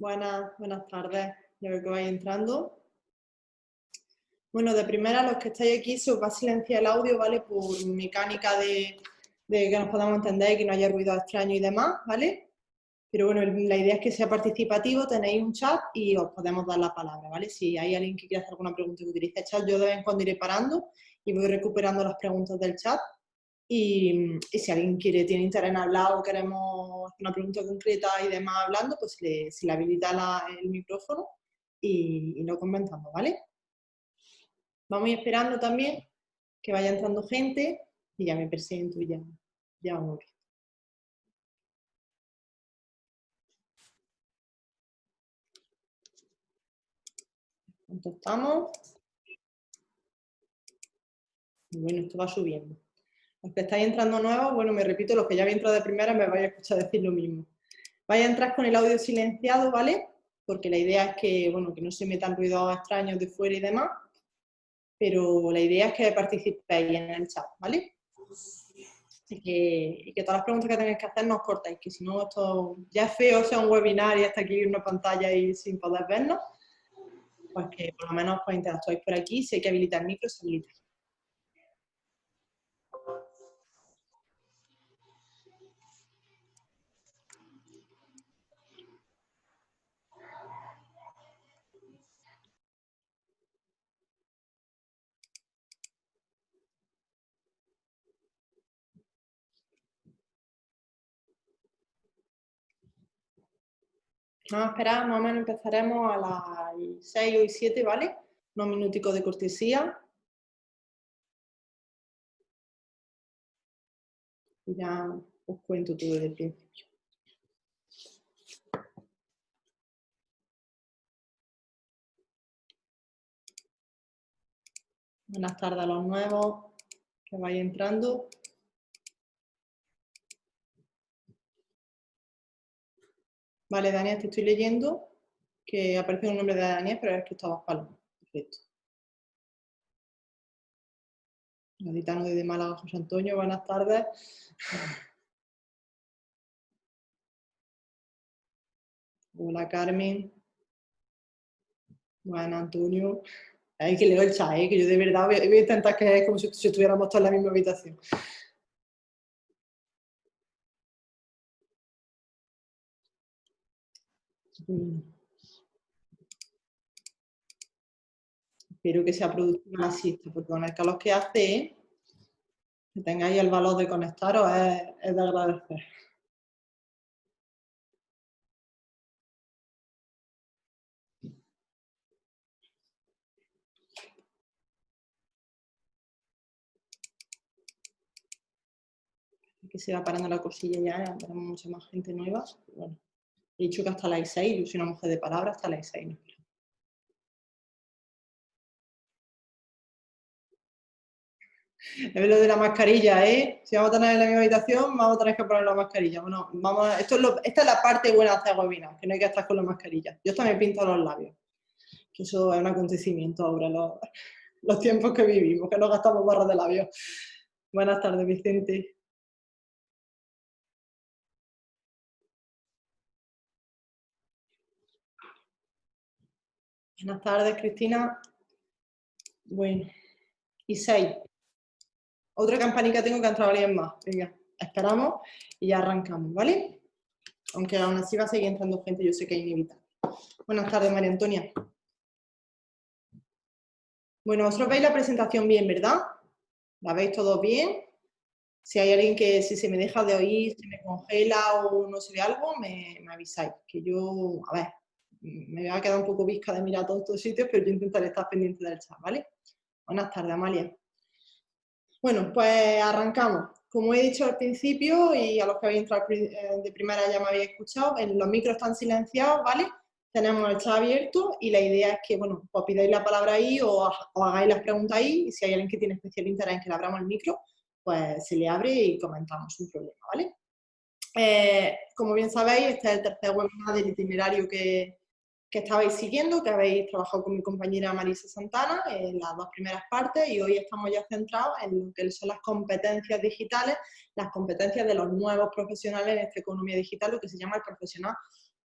Buenas, buenas tardes. Ya veo que vais entrando. Bueno, de primera, los que estáis aquí, se os va a silenciar el audio, ¿vale? Por mecánica de, que nos podamos entender y que no haya ruido extraño y demás, ¿vale? Pero bueno, la idea es que sea participativo, tenéis un chat y os podemos dar la palabra, ¿vale? Si hay alguien que quiera hacer alguna pregunta que utilice el chat, yo de vez en cuando iré parando y voy recuperando las preguntas del chat. Y, si alguien quiere, tiene interés en hablar o queremos una pregunta concreta y demás hablando, pues le, le habilita el micrófono y, lo comentamos, ¿vale? Vamos a esperando también que vaya entrando gente y ya me presento y ya, ya vamos bien. ¿Cuánto estamos? Bueno, esto va subiendo. Los que estáis entrando nuevos, bueno, me repito, los que ya habéis entrado de primera me vais a escuchar decir lo mismo. Vais a entrar con el audio silenciado, ¿vale? Porque la idea es que, bueno, que no se metan ruidos extraños de fuera y demás, pero la idea es que participéis en el chat, ¿vale? Y que, que todas las preguntas que tengáis que hacer nos cortáis, que si no esto ya es feo sea un webinar y hasta aquí una pantalla y sin poder vernos, pues que por lo menos pues interactuáis por aquí, si hay que habilitar micro, se habilita. Vamos a esperar, más o menos empezaremos a las 6 o 7, ¿vale? Unos minuticos de cortesía. Y ya os cuento todo desde el principio. Buenas tardes a los nuevos que vais entrando. Vale, Daniel, te estoy leyendo que aparece un nombre de Daniel, pero es que estaba Paloma. Perfecto. Gaditano desde Málaga, José Antonio, buenas tardes. Hola Carmen. Buenas Antonio. Hay que leer el chat, ¿eh? que yo de verdad voy, a intentar que es como si, estuviéramos todos en la misma habitación. Espero que sea productiva la siesta, porque con el calor que hace, que tengáis el valor de conectaros es, de agradecer. que se va parando la cosilla ya, tenemos mucha más gente nueva. Bueno. He dicho que hasta las 6, yo soy una mujer de palabra, hasta las 6. Es lo de la mascarilla, ¿eh? Si vamos a tener en la misma habitación, vamos a tener que poner la mascarilla. Bueno, vamos es esta es la parte buena de hacer webinar, que no hay que estar con la mascarilla. Yo también pinto los labios, que eso es un acontecimiento ahora, los, los tiempos que vivimos, que no gastamos barras de labios. Buenas tardes, Vicente. Buenas tardes, Cristina. Bueno, y seis. Otra campanica tengo que entrar alguien más. Venga, esperamos y ya arrancamos, ¿vale? Aunque aún así va a seguir entrando gente, yo sé que es inevitable. Buenas tardes, María Antonia. Bueno, vosotros veis la presentación bien, ¿verdad? ¿La veis todo bien? Si hay alguien que si se me deja de oír, se me congela o no se ve algo, me avisáis. Que yo, a ver, me va a quedar un poco visca de mirar todos estos sitios, pero yo intentaré estar pendiente del chat, ¿vale? Buenas tardes, Amalia. Bueno, pues arrancamos. Como he dicho al principio, y a los que habéis entrado eh, de primera ya me habéis escuchado, los micros están silenciados, ¿vale? Tenemos el chat abierto y la idea es que, bueno, pues pidáis la palabra ahí o, hagáis las preguntas ahí y si hay alguien que tiene especial interés en que le abramos el micro, pues se le abre y comentamos un problema, ¿vale? Eh, como bien sabéis, este es el tercer webinar del itinerario que, que estabais siguiendo, que habéis trabajado con mi compañera Marisa Santana en las dos primeras partes y hoy estamos ya centrados en lo que son las competencias digitales, las competencias de los nuevos profesionales en esta economía digital, lo que se llama el profesional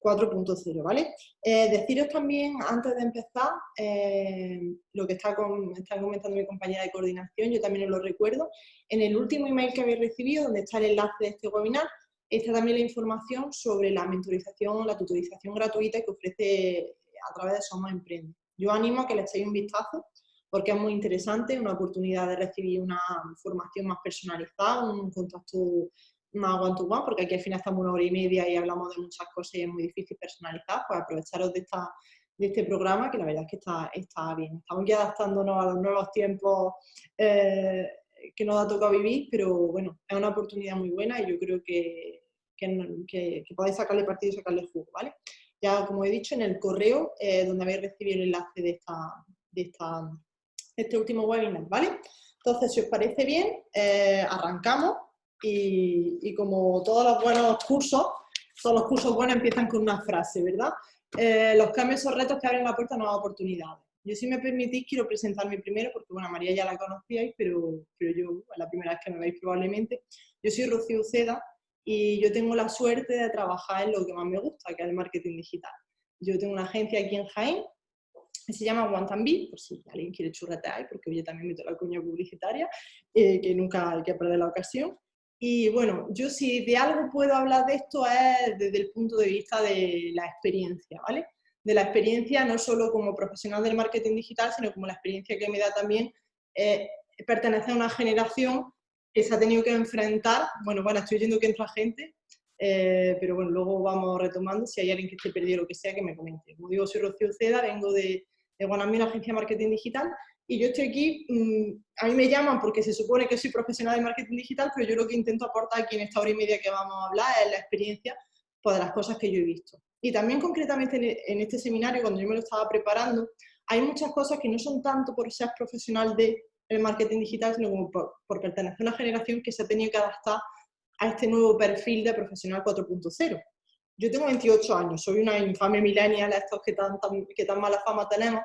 4.0, ¿vale? Eh, deciros también, antes de empezar, eh, lo que está, comentando mi compañera de coordinación, yo también os lo recuerdo, en el último email que habéis recibido, donde está el enlace de este webinar, está también la información sobre la mentorización, la tutorización gratuita que ofrece a través de Somos Emprende. Yo animo a que le echéis un vistazo, porque es muy interesante, una oportunidad de recibir una formación más personalizada, un contacto más one to one, porque aquí al final estamos una hora y media y hablamos de muchas cosas y es muy difícil personalizar, pues aprovecharos de, esta, de este programa que la verdad es que está, está bien. Estamos ya adaptándonos a los nuevos tiempos eh, que nos ha tocado vivir, pero bueno, es una oportunidad muy buena y yo creo que, que, podéis sacarle partido y sacarle jugo, ¿vale? Ya como he dicho, en el correo eh, donde habéis recibido el enlace de, esta, de, esta, este último webinar, ¿vale? Entonces, si os parece bien, eh, arrancamos y, como todos los buenos cursos, todos los cursos buenos empiezan con una frase, ¿verdad? Eh, los cambios son retos que abren la puerta a nuevas oportunidades. Yo, si me permitís, quiero presentarme primero, porque, bueno, María ya la conocíais, pero, pero yo, la primera vez que me veis probablemente. Yo soy Rocío Uceda y yo tengo la suerte de trabajar en lo que más me gusta, que es el marketing digital. Yo tengo una agencia aquí en Jaén, que se llama Guantanbi, por si alguien quiere churretear, porque hoy también meto la cuña publicitaria, eh, que nunca hay que perder la ocasión. Y bueno, yo si de algo puedo hablar de esto es desde el punto de vista de la experiencia, ¿vale? De la experiencia no solo como profesional del marketing digital, sino como la experiencia que me da también eh, pertenecer a una generación que se ha tenido que enfrentar, bueno, bueno, estoy oyendo que entra gente, eh, pero bueno, luego vamos retomando, si hay alguien que esté perdido o lo que sea, que me comente. Como digo, soy Rocío Ceda, vengo de, de Guanamí, una agencia de marketing digital, y yo estoy aquí, mm, a mí me llaman porque se supone que soy profesional de marketing digital, pero yo lo que intento aportar aquí en esta hora y media que vamos a hablar es la experiencia pues, de las cosas que yo he visto. Y también concretamente en este seminario, cuando yo me lo estaba preparando, hay muchas cosas que no son tanto por ser profesional de el marketing digital, sino como por, pertenecer a una generación que se ha tenido que adaptar a este nuevo perfil de profesional 4.0. Yo tengo 28 años, soy una infame millennial, estos que tan, que tan mala fama tenemos,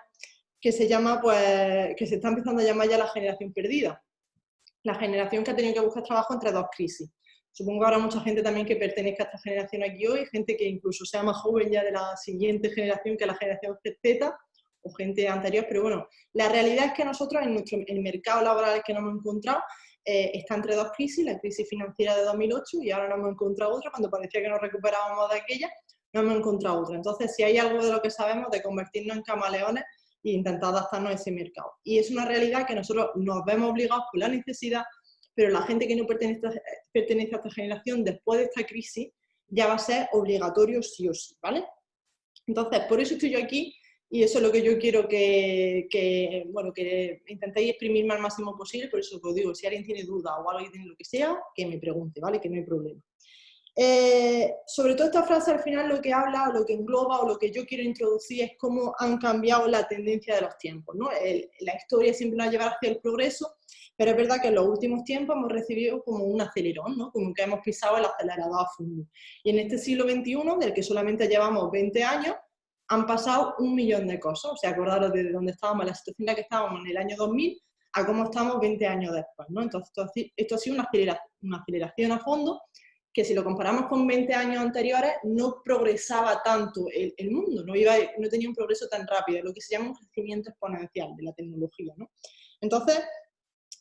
que se llama, pues, que se está empezando a llamar ya la generación perdida. La generación que ha tenido que buscar trabajo entre dos crisis. Supongo que habrá mucha gente también que pertenezca a esta generación aquí hoy, gente que incluso sea más joven ya de la siguiente generación que la generación Z, o gente anterior, pero bueno, la realidad es que nosotros en nuestro el mercado laboral que nos hemos encontrado eh, está entre dos crisis, la crisis financiera de 2008 y ahora nos hemos encontrado otra, cuando parecía que nos recuperábamos de aquella, nos hemos encontrado otra. Entonces, si hay algo de lo que sabemos de convertirnos en camaleones e intentar adaptarnos a ese mercado. Y es una realidad que nosotros nos vemos obligados por la necesidad, pero la gente que no pertenece a, pertenece a esta generación, después de esta crisis, ya va a ser obligatorio sí o sí, ¿vale? Entonces, por eso estoy yo aquí y eso es lo que yo quiero que, que, bueno, que intentéis exprimirme al máximo posible, por eso os digo, si alguien tiene duda o alguien tiene lo que sea, que me pregunte, ¿vale? Que no hay problema. Eh, sobre todo esta frase al final lo que habla lo que engloba o lo que yo quiero introducir es cómo han cambiado la tendencia de los tiempos. ¿no? la historia siempre nos ha llevado hacia el progreso, pero es verdad que en los últimos tiempos hemos recibido como un acelerón, ¿no? como que hemos pisado el acelerador a fondo. Y en este siglo XXI, del que solamente llevamos 20 años, han pasado un millón de cosas. O sea, acordaros de dónde estábamos, la situación en la que estábamos en el año 2000 a cómo estamos 20 años después. ¿no? Entonces, esto, ha sido una aceleración, una aceleración a fondo que si lo comparamos con 20 años anteriores, no progresaba tanto el, mundo, no, iba, no tenía un progreso tan rápido, lo que se llama un crecimiento exponencial de la tecnología. ¿no? Entonces,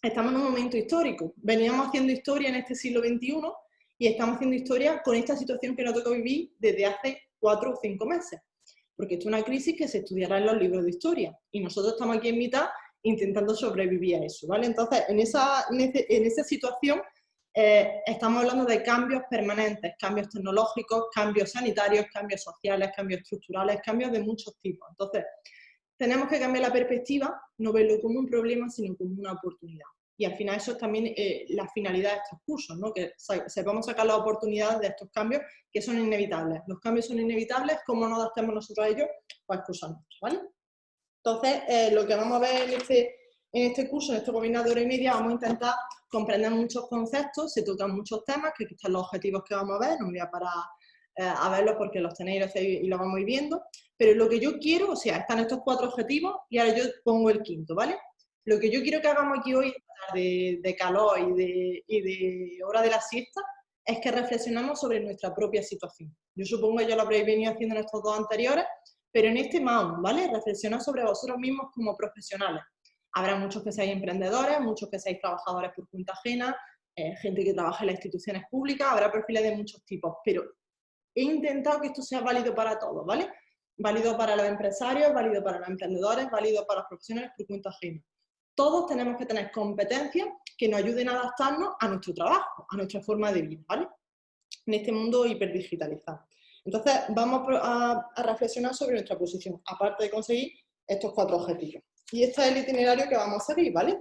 estamos en un momento histórico. Veníamos haciendo historia en este siglo XXI y estamos haciendo historia con esta situación que nos toca vivir desde hace cuatro o cinco meses. Porque esto es una crisis que se estudiará en los libros de historia y nosotros estamos aquí en mitad intentando sobrevivir a eso. ¿vale? Entonces, en esa, en esa situación eh, estamos hablando de cambios permanentes, cambios tecnológicos, cambios sanitarios, cambios sociales, cambios estructurales, cambios de muchos tipos. Entonces, tenemos que cambiar la perspectiva, no verlo como un problema, sino como una oportunidad. Y al final eso es también eh, la finalidad de estos cursos, ¿no? que sepamos sacar las oportunidades de estos cambios que son inevitables. Los cambios son inevitables, ¿cómo nos adaptemos nosotros a ellos? Pues cosas nuestras, ¿vale? Entonces, eh, lo que vamos a ver en este, en este curso, en este webinar de hora y media, vamos a intentar comprender muchos conceptos, se tocan muchos temas, que están los objetivos que vamos a ver, no me voy a parar a verlos porque los tenéis y los vamos viendo, pero lo que yo quiero, o sea, están estos cuatro objetivos y ahora yo pongo el quinto, ¿vale? Lo que yo quiero que hagamos aquí hoy, de, de calor y de, y de hora de la siesta, es que reflexionamos sobre nuestra propia situación. Yo supongo que ya lo habréis venido haciendo en estos dos anteriores, pero en este más ¿vale? Reflexionar sobre vosotros mismos como profesionales. Habrá muchos que seáis emprendedores, muchos que seáis trabajadores por cuenta ajena, eh, gente que trabaja en las instituciones públicas, habrá perfiles de muchos tipos, pero he intentado que esto sea válido para todos, ¿vale? Válido para los empresarios, válido para los emprendedores, válido para los profesionales por cuenta ajena. Todos tenemos que tener competencias que nos ayuden a adaptarnos a nuestro trabajo, a nuestra forma de vida, ¿vale? En este mundo hiperdigitalizado. Entonces, vamos a, reflexionar sobre nuestra posición, aparte de conseguir estos cuatro objetivos. Y este es el itinerario que vamos a seguir, ¿vale?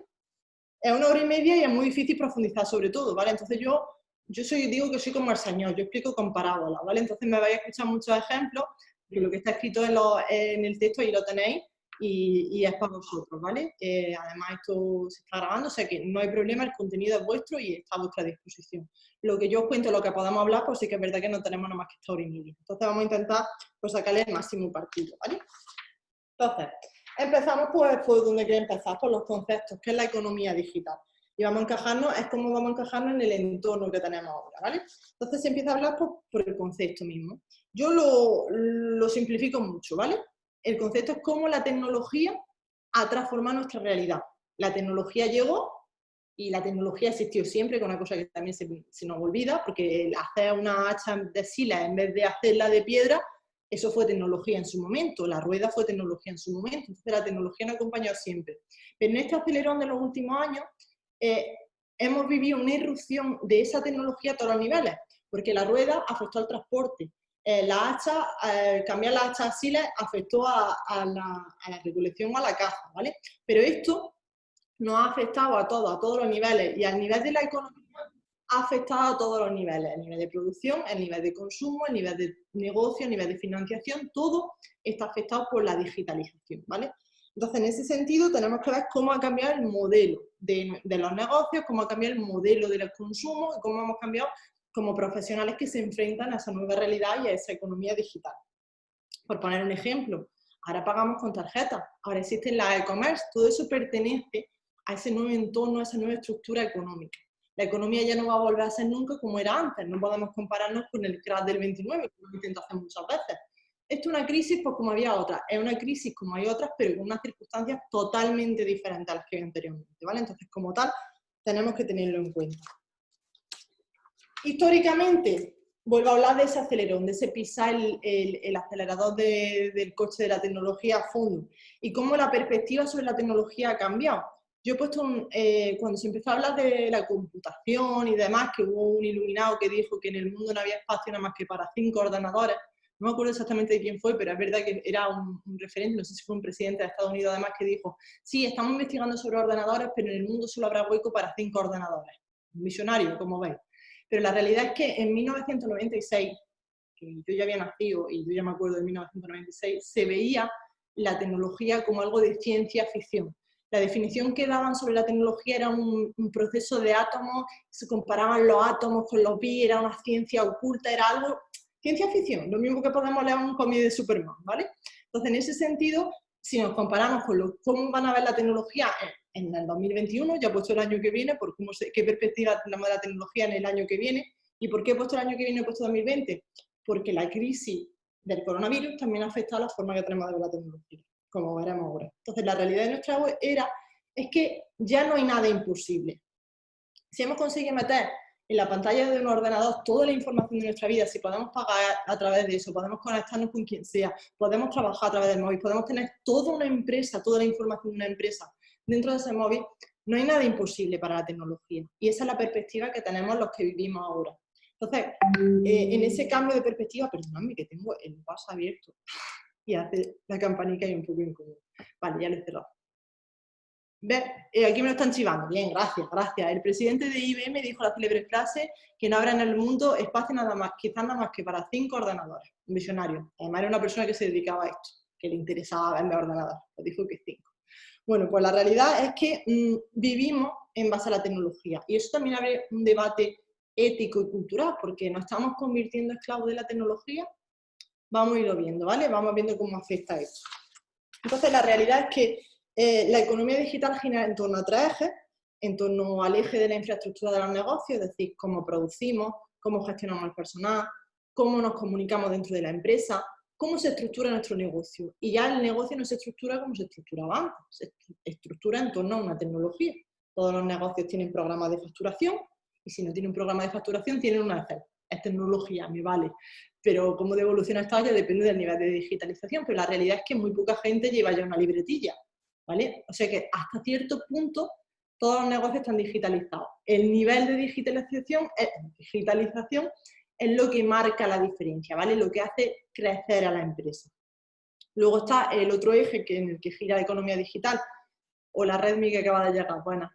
Es una hora y media y es muy difícil profundizar sobre todo, ¿vale? Entonces yo, yo soy, digo que soy como el señor, yo explico con parábolas, ¿vale? Entonces me vais a escuchar muchos ejemplos, de lo que está escrito en, el texto ahí lo tenéis, y, es para vosotros, ¿vale? Además esto se está grabando, o sea que no hay problema, el contenido es vuestro y está a vuestra disposición. Lo que yo os cuento, lo que podamos hablar, pues sí que es verdad que no tenemos nada más que esta hora y. Entonces vamos a intentar pues, sacarle el máximo partido, ¿vale? Entonces, empezamos pues por donde quiero empezar, por los conceptos, que es la economía digital. Y vamos a encajarnos, es como vamos a encajarnos en el entorno que tenemos ahora, ¿vale? Entonces se empieza a hablar por, por el concepto mismo. Yo lo, simplifico mucho, ¿vale? El concepto es cómo la tecnología ha transformado nuestra realidad. La tecnología llegó y la tecnología existió siempre, con una cosa que también se, se nos olvida, porque hacer una hacha de sila en vez de hacerla de piedra eso fue tecnología en su momento, la rueda fue tecnología en su momento, entonces la tecnología nos ha acompañado siempre. Pero en este acelerón de los últimos años eh, hemos vivido una irrupción de esa tecnología a todos los niveles, porque la rueda afectó al transporte, eh, la hacha, eh, cambiar la hacha asiles afectó a, la, a, la, recolección a la caza, ¿vale? Pero esto nos ha afectado a todos, a todos los niveles, y al nivel de la economía ha afectado a todos los niveles, el nivel de producción, el nivel de consumo, el nivel de negocio, el nivel de financiación, todo está afectado por la digitalización, ¿vale? Entonces, en ese sentido, tenemos que ver cómo ha cambiado el modelo de, los negocios, cómo ha cambiado el modelo del consumo y cómo hemos cambiado como profesionales que se enfrentan a esa nueva realidad y a esa economía digital. Por poner un ejemplo, ahora pagamos con tarjeta, ahora existen las e-commerce, todo eso pertenece a ese nuevo entorno, a esa nueva estructura económica la economía ya no va a volver a ser nunca como era antes, no podemos compararnos con el crash del 29, como intento hacer muchas veces. Esto es una crisis pues como había otra, es una crisis como hay otras, pero con unas circunstancias totalmente diferentes a las que había anteriormente, ¿vale? Entonces, como tal, tenemos que tenerlo en cuenta. Históricamente, vuelvo a hablar de ese acelerón, de ese pisar el, acelerador del coche de la tecnología a fondo y cómo la perspectiva sobre la tecnología ha cambiado. Yo he puesto, eh, cuando se empezó a hablar de la computación y demás, que hubo un iluminado que dijo que en el mundo no había espacio nada más que para cinco ordenadores, no me acuerdo exactamente de quién fue, pero es verdad que era un, referente, no sé si fue un presidente de Estados Unidos además, que dijo, sí, estamos investigando sobre ordenadores, pero en el mundo solo habrá hueco para cinco ordenadores. Visionario, como veis. Pero la realidad es que en 1996, que yo ya había nacido y yo ya me acuerdo de 1996, se veía la tecnología como algo de ciencia ficción la definición que daban sobre la tecnología era un, proceso de átomos, se comparaban los átomos con los bits, era una ciencia oculta, era algo, ciencia ficción, lo mismo que podemos leer un cómic de Superman, ¿vale? Entonces, en ese sentido, si nos comparamos con lo, cómo van a ver la tecnología en, el 2021, ya he puesto el año que viene, por cómo qué perspectiva tenemos de la tecnología en el año que viene, ¿y por qué he puesto el año que viene he puesto 2020? Porque la crisis del coronavirus también ha afectado la forma que tenemos de ver la tecnología como veremos ahora. Entonces, la realidad de nuestra era es que ya no hay nada imposible. Si hemos conseguido meter en la pantalla de un ordenador toda la información de nuestra vida, si podemos pagar a través de eso, podemos conectarnos con quien sea, podemos trabajar a través del móvil, podemos tener toda una empresa, toda la información de una empresa dentro de ese móvil, no hay nada imposible para la tecnología. Y esa es la perspectiva que tenemos los que vivimos ahora. Entonces, eh, en ese cambio de perspectiva, perdóname que tengo el WhatsApp abierto y hace la campanica y un poco incómodo. Vale, ya lo he cerrado. Eh, aquí me lo están chivando. Bien, gracias, gracias. El presidente de IBM dijo la célebre frase que no habrá en el mundo espacio nada más, quizás nada más que para cinco ordenadores. Un visionario. Además era una persona que se dedicaba a esto, que le interesaba vender ordenadores. Lo dijo que cinco. Bueno, pues la realidad es que mm, vivimos en base a la tecnología. Y eso también abre un debate ético y cultural, porque nos estamos convirtiendo esclavos de la tecnología vamos a irlo viendo, ¿vale? Vamos viendo cómo afecta esto. Entonces, la realidad es que eh, la economía digital gira en torno a tres ejes, en torno al eje de la infraestructura de los negocios, es decir, cómo producimos, cómo gestionamos el personal, cómo nos comunicamos dentro de la empresa, cómo se estructura nuestro negocio. Y ya el negocio no se estructura como se estructuraba antes, se estructura en torno a una tecnología. Todos los negocios tienen programas de facturación y si no tienen un programa de facturación tienen una Excel. Es tecnología, me vale. Pero cómo de evolución está ya depende del nivel de digitalización, pero la realidad es que muy poca gente lleva ya una libretilla. ¿Vale? O sea que hasta cierto punto todos los negocios están digitalizados. El nivel de digitalización es, digitalización es lo que marca la diferencia, ¿vale? Lo que hace crecer a la empresa. Luego está el otro eje que, en el que gira la economía digital, o la red que acaba de llegar, bueno,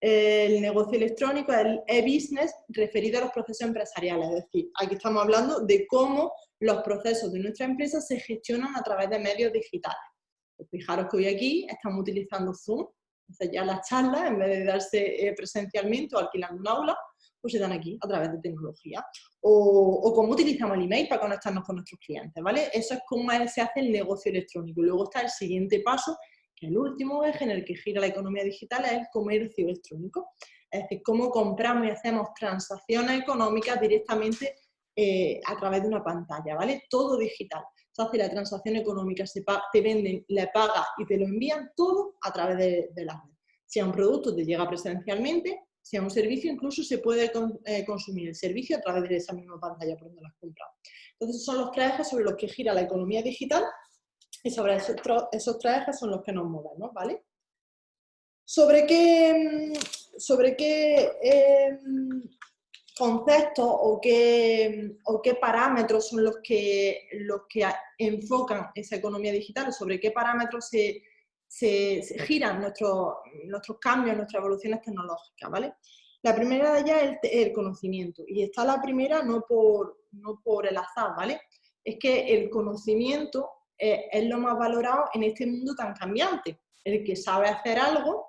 el negocio electrónico, el e-business, referido a los procesos empresariales. Es decir, aquí estamos hablando de cómo los procesos de nuestra empresa se gestionan a través de medios digitales. Pues fijaros que hoy aquí estamos utilizando Zoom, entonces ya las charlas, en vez de darse eh, presencialmente o alquilando un aula, pues se dan aquí a través de tecnología. O, cómo utilizamos el email para conectarnos con nuestros clientes, ¿vale? Eso es cómo se hace el negocio electrónico. Luego está el siguiente paso, que el último eje en el que gira la economía digital, es el comercio electrónico. Es decir, cómo compramos y hacemos transacciones económicas directamente eh, a través de una pantalla, ¿vale? Todo digital se hace la transacción económica, se te venden, le pagas y te lo envían todo a través de, la red. Si a un producto te llega presencialmente, si a un servicio incluso se puede eh, consumir el servicio a través de esa misma pantalla por donde lo has comprado. Entonces son los tres ejes sobre los que gira la economía digital y sobre esos, ejes son los que nos movemos, ¿vale? ¿Sobre qué, sobre qué em, conceptos o qué, o qué parámetros son los que, los que enfocan esa economía digital, sobre qué parámetros se, se, giran nuestros, nuestros cambios, nuestras evoluciones tecnológicas, ¿vale? La primera de ellas es el, conocimiento, y está la primera no por, no por el azar, ¿vale? Es que el conocimiento es, es lo más valorado en este mundo tan cambiante. El que sabe hacer algo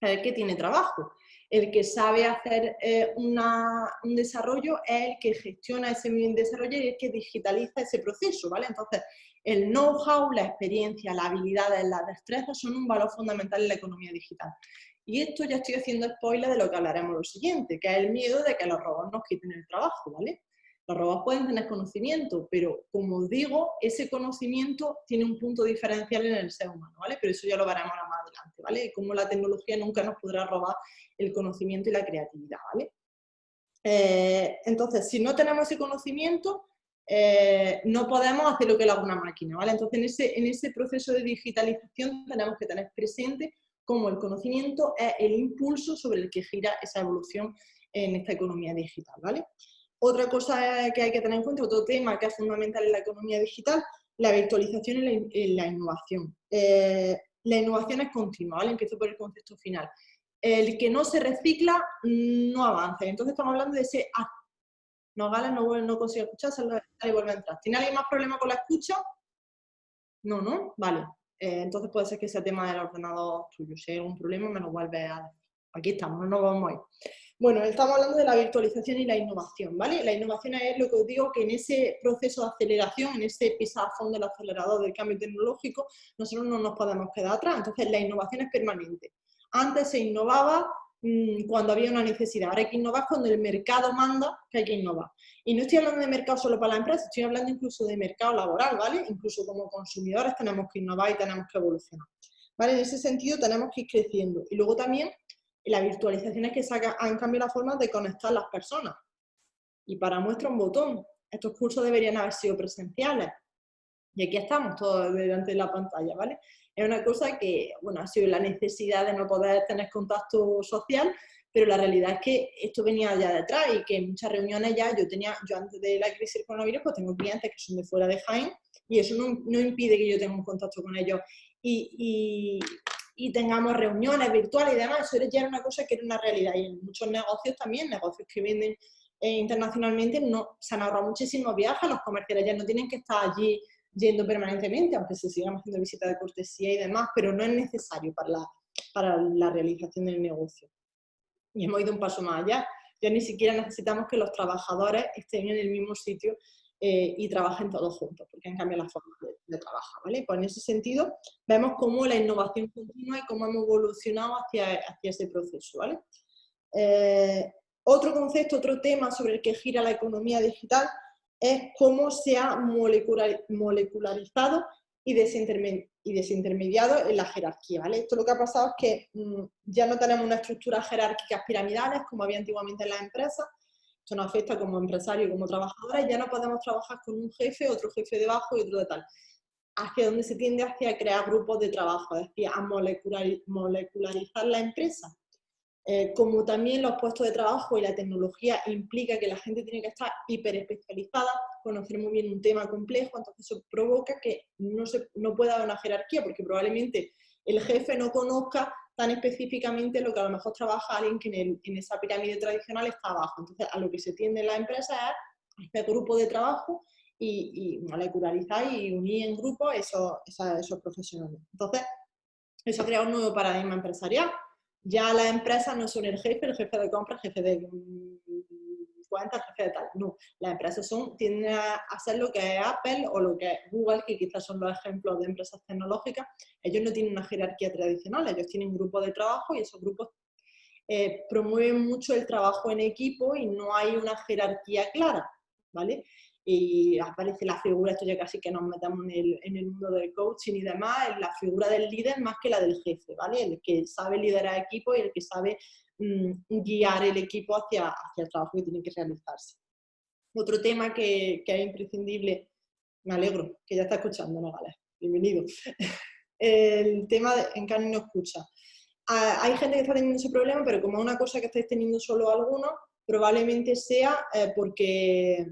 es el que tiene trabajo el que sabe hacer eh, un desarrollo es el que gestiona ese desarrollo y el que digitaliza ese proceso, ¿vale? Entonces, el know-how, la experiencia, la habilidad, las destrezas son un valor fundamental en la economía digital. Y esto ya estoy haciendo spoiler de lo que hablaremos lo siguiente, que es el miedo de que los robots nos quiten el trabajo, ¿vale? Los robots pueden tener conocimiento, pero como digo, ese conocimiento tiene un punto diferencial en el ser humano, ¿vale? Pero eso ya lo veremos más adelante, ¿vale? Como la tecnología nunca nos podrá robar el conocimiento y la creatividad, ¿vale? Eh, entonces, si no tenemos ese conocimiento, eh, no podemos hacer lo que haga una máquina, ¿vale? Entonces, en ese, en ese proceso de digitalización tenemos que tener presente cómo el conocimiento es el impulso sobre el que gira esa evolución en esta economía digital, ¿vale? Otra cosa que hay que tener en cuenta, otro tema que es fundamental en la economía digital, la virtualización y la, innovación. Eh, la innovación es continua, ¿vale? Empiezo por el concepto final. El que no se recicla no avanza. Entonces estamos hablando de ese... Ah, no, Gala no, no consigue escuchar, sale y vuelve a entrar. ¿Tiene alguien más problema con la escucha? No, ¿no? Vale. Eh, entonces puede ser que sea tema del ordenador tuyo. Si hay algún problema me lo vuelve a. Aquí estamos, no nos vamos a ir. Bueno, estamos hablando de la virtualización y la innovación, ¿vale? La innovación es lo que os digo, que en ese proceso de aceleración, en ese pisar a fondo del acelerador del cambio tecnológico, nosotros no nos podemos quedar atrás. Entonces, la innovación es permanente. Antes se innovaba mm, cuando había una necesidad, ahora hay que innovar cuando el mercado manda que hay que innovar. Y no estoy hablando de mercado solo para la empresa, estoy hablando incluso de mercado laboral, ¿vale? Incluso como consumidores tenemos que innovar y tenemos que evolucionar. ¿Vale? En ese sentido tenemos que ir creciendo. Y luego también y la virtualización es que saca, han cambiado la forma de conectar las personas. Y para muestra un botón. Estos cursos deberían haber sido presenciales. Y aquí estamos todos delante de la pantalla, ¿vale? Es una cosa que, bueno, ha sido la necesidad de no poder tener contacto social, pero la realidad es que esto venía ya detrás y que en muchas reuniones ya yo tenía, yo antes de la crisis del coronavirus, pues tengo clientes que son de fuera de Jaén y eso no, no impide que yo tenga un contacto con ellos. y tengamos reuniones virtuales y demás, eso ya era una cosa que era una realidad. Y en muchos negocios también, negocios que venden eh, internacionalmente, no, se han ahorrado muchísimos viajes, los comerciales ya no tienen que estar allí yendo permanentemente, aunque se sigan haciendo visitas de cortesía y demás, pero no es necesario para la, para la realización del negocio. Y hemos ido un paso más allá. Ya ni siquiera necesitamos que los trabajadores estén en el mismo sitio eh, y trabajen todos juntos, porque han cambiado la forma de, trabajar, ¿vale? Pues en ese sentido vemos cómo la innovación continua y cómo hemos evolucionado hacia, hacia ese proceso, ¿vale? Eh, Otro concepto, otro tema sobre el que gira la economía digital es cómo se ha molecularizado y, desintermediado en la jerarquía. ¿vale? Esto lo que ha pasado es que mm, ya no tenemos una estructura jerárquica piramidales como había antiguamente en las empresas, esto nos afecta como empresario, como trabajadora, ya no podemos trabajar con un jefe, otro jefe debajo y otro de tal. Hacia donde se tiende hacia crear grupos de trabajo, es decir, a molecularizar la empresa eh, como también los puestos de trabajo y la tecnología implica que la gente tiene que estar hiperespecializada, conocer muy bien un tema complejo, entonces eso provoca que no, se, no pueda haber una jerarquía, porque probablemente el jefe no conozca tan específicamente lo que a lo mejor trabaja alguien que en, esa pirámide tradicional está abajo. Entonces, a lo que se tiende en la empresa es hacer grupo de trabajo y, y molecularizar y unir en grupo esos, esos profesionales. Entonces, eso crea un nuevo paradigma empresarial ya las empresas no son el jefe, el jefe de compra, el jefe de jefe de tal. No, las empresas son, tienden a hacer lo que es Apple o lo que es Google, que quizás son los ejemplos de empresas tecnológicas. Ellos no tienen una jerarquía tradicional, ellos tienen grupos de trabajo y esos grupos eh, promueven mucho el trabajo en equipo y no hay una jerarquía clara, ¿vale? Y aparece la figura, esto ya casi que nos metamos en el, en el mundo del coaching y demás, la figura del líder más que la del jefe, ¿vale? El que sabe liderar equipo y el que sabe mm, guiar el equipo hacia, hacia el trabajo que tiene que realizarse. Otro tema que, que es imprescindible, me alegro que ya está escuchando, ¿no, vale? Bienvenido. El tema de, en Cani no escucha. Ah, hay gente que está teniendo ese problema, pero como es una cosa que estáis teniendo solo algunos, probablemente sea eh, porque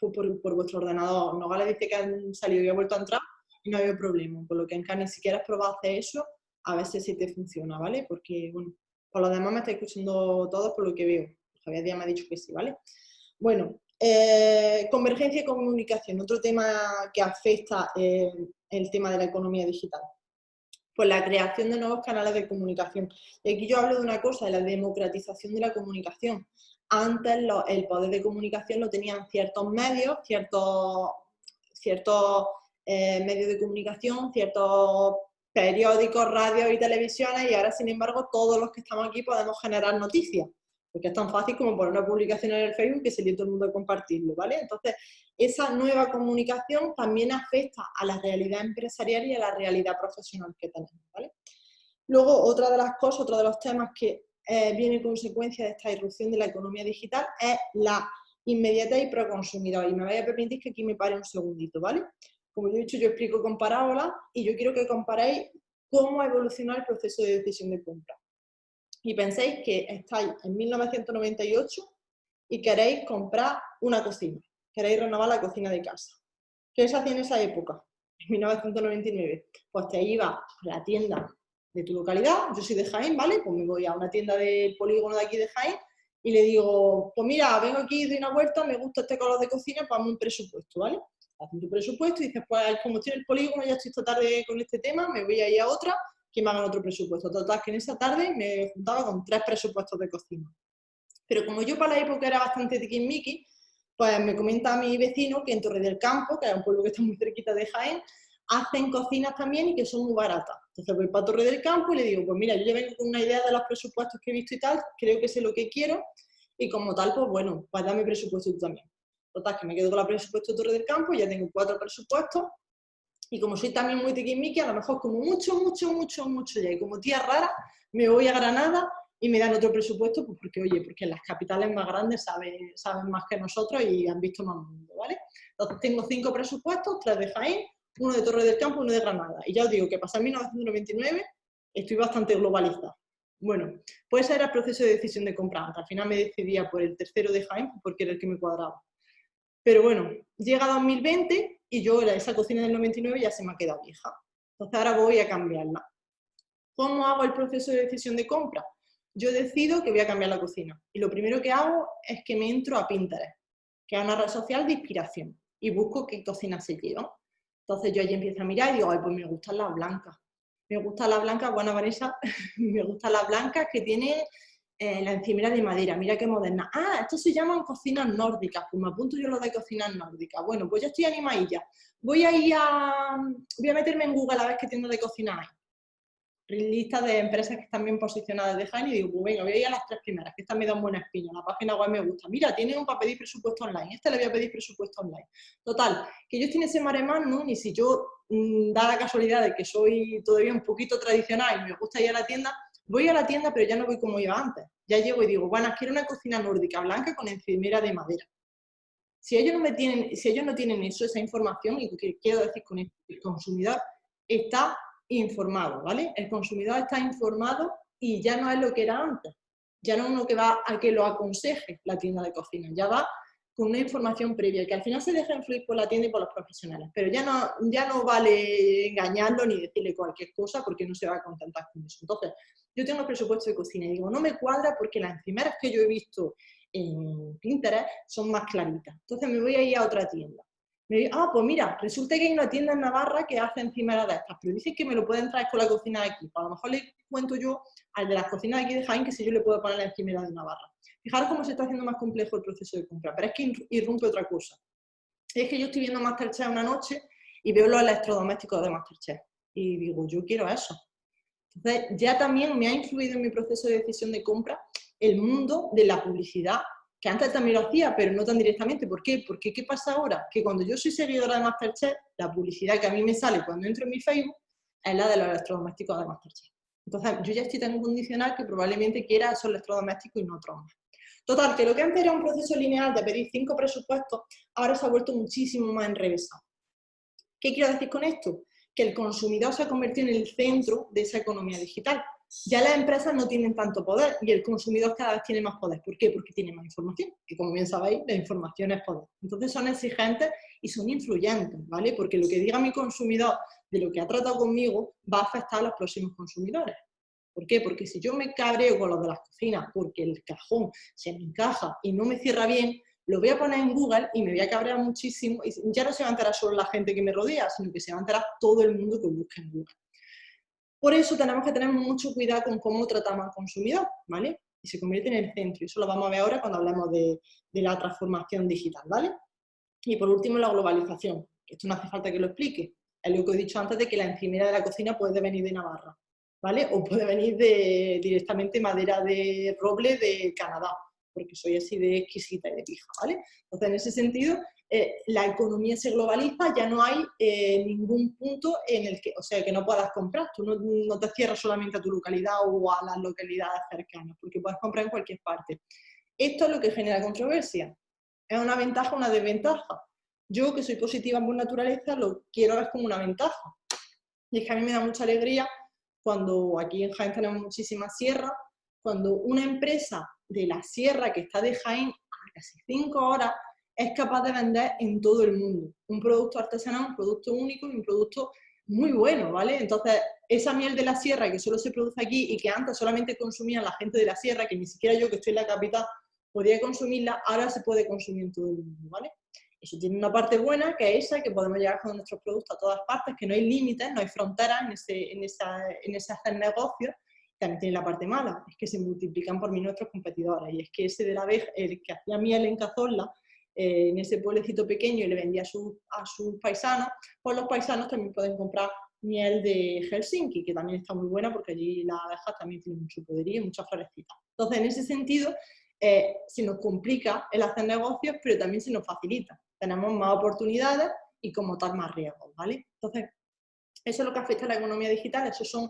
por, vuestro ordenador. Nogales dice que han salido y ha vuelto a entrar y no había problema. Por lo que en CAN ni siquiera has probado hacer eso, a veces sí te funciona, ¿vale? Porque, bueno, por lo demás me estáis escuchando todos por lo que veo. Javier Díaz me ha dicho que sí, ¿vale? Bueno, eh, convergencia y comunicación, otro tema que afecta el tema de la economía digital. Pues la creación de nuevos canales de comunicación. Y aquí yo hablo de una cosa, de la democratización de la comunicación antes el poder de comunicación lo tenían ciertos medios, ciertos, ciertos eh, medios de comunicación, ciertos periódicos, radios y televisiones y ahora sin embargo todos los que estamos aquí podemos generar noticias porque es tan fácil como poner una publicación en el Facebook que se todo el mundo a compartirlo, ¿vale? Entonces, esa nueva comunicación también afecta a la realidad empresarial y a la realidad profesional que tenemos. Luego, otra de las cosas, otro de los temas que eh, viene consecuencia de esta irrupción de la economía digital es la inmediatez y proconsumidor. Y me voy a permitir que aquí me pare un segundito, ¿vale? Como yo he dicho, yo explico con parábolas y yo quiero que comparéis cómo ha evolucionado el proceso de decisión de compra. Y penséis que estáis en 1998 y queréis comprar una cocina, queréis renovar la cocina de casa. ¿Qué se hacía en esa época? En 1999. Pues te iba a la tienda de tu localidad, yo soy de Jaén, ¿vale? Pues me voy a una tienda del polígono de aquí de Jaén y le digo, pues mira, vengo aquí, doy una vuelta, me gusta este color de cocina, pues un presupuesto, ¿vale? Hacen tu presupuesto y dices, pues como estoy en el polígono, ya estoy esta tarde con este tema, me voy a a otra, que me hagan otro presupuesto. Total, que en esa tarde me juntaba con tres presupuestos de cocina. Pero como yo para la época era bastante tiquismiqui, pues me comenta mi vecino que en Torre del Campo, que es un pueblo que está muy cerquita de Jaén, hacen cocinas también y que son muy baratas. Entonces voy para Torre del Campo y le digo, pues mira, yo ya vengo con una idea de los presupuestos que he visto y tal, creo que sé lo que quiero, y como tal, pues bueno, pues dame presupuesto tú también. Total, que me quedo con la presupuesto de Torre del Campo, ya tengo cuatro presupuestos, y como soy también muy tiquismiqui, a lo mejor como mucho, mucho, mucho, mucho ya, y como tía rara, me voy a Granada y me dan otro presupuesto, pues porque, oye, porque las capitales más grandes saben, saben más que nosotros y han visto más mundo, ¿vale? Entonces tengo cinco presupuestos, tres de Jaén, uno de Torre del Campo y uno de Granada. Y ya os digo que pasar 1999 estoy bastante globalizada. Bueno, pues ese era el proceso de decisión de compra. Al final me decidía por el tercero de Jaén porque era el que me cuadraba. Pero bueno, llega 2020 y yo esa cocina del 99 ya se me ha quedado vieja. Entonces ahora voy a cambiarla. ¿Cómo hago el proceso de decisión de compra? Yo decido que voy a cambiar la cocina. Y lo primero que hago es que me entro a Pinterest, que es una red social de inspiración, y busco qué cocina se lleva. Entonces yo allí empiezo a mirar y digo, ay, pues me gustan las blancas. Me gusta la blanca, bueno, Vanessa, me gustan las blancas que tiene eh, la encimera de madera, mira qué moderna. Ah, esto se llaman cocinas nórdicas, pues me apunto yo lo de cocinas nórdicas. Bueno, pues ya estoy animadilla. Voy a ir a, voy a meterme en Google a ver qué tienda de cocina hay. Lista de empresas que están bien posicionadas de Jaén y digo, pues venga, voy a ir a las tres primeras, que estas me dan buena espina, la página web me gusta. Mira, tienen un para pedir presupuesto online, este le voy a pedir presupuesto online. Total, que yo estoy en ese maremán, ¿no? Ni si yo mm, da la casualidad de que soy todavía un poquito tradicional y me gusta ir a la tienda, voy a la tienda pero ya no voy como iba antes. Ya llego y digo, bueno, quiero una cocina nórdica blanca con encimera de madera. Si ellos no, me tienen, si ellos no tienen eso, esa información, y que quiero decir con el consumidor está informado, ¿vale? El consumidor está informado y ya no es lo que era antes. Ya no es uno que va a que lo aconseje la tienda de cocina, ya va con una información previa, que al final se deja influir por la tienda y por los profesionales, pero ya no, ya no vale engañarlo ni decirle cualquier cosa porque no se va a contentar con eso. Entonces, yo tengo el presupuesto de cocina y digo, no me cuadra porque las encimeras que yo he visto en Pinterest son más claritas. Entonces me voy a ir a otra tienda ah, pues mira, resulta que hay una tienda en Navarra que hace encimera de estas, pero dice que me lo pueden traer con la cocina de aquí. Pues a lo mejor le cuento yo al de las cocinas de aquí de Jaén que si yo le puedo poner la encimera de Navarra. Fijaros cómo se está haciendo más complejo el proceso de compra, pero es que irrumpe otra cosa. Es que yo estoy viendo Masterchef una noche y veo los electrodomésticos de Masterchef y digo, yo quiero eso. Entonces, ya también me ha influido en mi proceso de decisión de compra el mundo de la publicidad que antes también lo hacía, pero no tan directamente. ¿Por qué? Porque ¿qué pasa ahora? Que cuando yo soy seguidora de Masterchef, la publicidad que a mí me sale cuando entro en mi Facebook es la de los electrodomésticos de Masterchef. Entonces, yo ya estoy tan condicional que probablemente quiera esos electrodomésticos y no otros más. Total, que lo que antes era un proceso lineal de pedir cinco presupuestos, ahora se ha vuelto muchísimo más enrevesado. ¿Qué quiero decir con esto? Que el consumidor se ha convertido en el centro de esa economía digital ya las empresas no tienen tanto poder y el consumidor cada vez tiene más poder. ¿Por qué? Porque tiene más información, que como bien sabéis, la información es poder. Entonces son exigentes y son influyentes, ¿vale? Porque lo que diga mi consumidor de lo que ha tratado conmigo va a afectar a los próximos consumidores. ¿Por qué? Porque si yo me cabreo con los de las cocinas porque el cajón se me encaja y no me cierra bien, lo voy a poner en Google y me voy a cabrear muchísimo y ya no se va a solo la gente que me rodea, sino que se va a todo el mundo que busca en Google. Por eso tenemos que tener mucho cuidado con cómo tratamos al consumidor, ¿vale? Y se convierte en el centro. Y eso lo vamos a ver ahora cuando hablemos de, la transformación digital, ¿vale? Y por último, la globalización. Esto no hace falta que lo explique. Es lo que he dicho antes de que la encimera de la cocina puede venir de Navarra, ¿vale? O puede venir de, directamente madera de roble de Canadá, porque soy así de exquisita y de pija, ¿vale? Entonces, en ese sentido, eh, la economía se globaliza, ya no hay eh, ningún punto en el que, o sea, que no puedas comprar. Tú no, te cierras solamente a tu localidad o a las localidades cercanas, porque puedes comprar en cualquier parte. Esto es lo que genera controversia. ¿Es una ventaja o una desventaja? Yo, que soy positiva por naturaleza, lo quiero ver como una ventaja. Y es que a mí me da mucha alegría cuando aquí en Jaén tenemos muchísimas sierras, cuando una empresa de la sierra que está de Jaén a casi cinco horas es capaz de vender en todo el mundo. Un producto artesanal, un producto único y un producto muy bueno, ¿vale? Entonces, esa miel de la sierra que solo se produce aquí y que antes solamente consumía la gente de la sierra, que ni siquiera yo que estoy en la capital podía consumirla, ahora se puede consumir en todo el mundo, ¿vale? Eso tiene una parte buena, que es esa, que podemos llegar con nuestros productos a todas partes, que no hay límites, no hay fronteras en ese, en esa, en ese hacer negocios. También tiene la parte mala, es que se multiplican por mí nuestros competidores. Y es que ese de la vez, el que hacía miel en Cazorla, eh, en ese pueblecito pequeño y le vendía a, a sus paisanos, pues los paisanos también pueden comprar miel de Helsinki, que también está muy buena porque allí las abejas también tienen mucho poderío y muchas florecitas. Entonces, en ese sentido, eh, se nos complica el hacer negocios, pero también se nos facilita. Tenemos más oportunidades y como tal más riesgos, ¿vale? Entonces, eso es lo que afecta a la economía digital. Esos son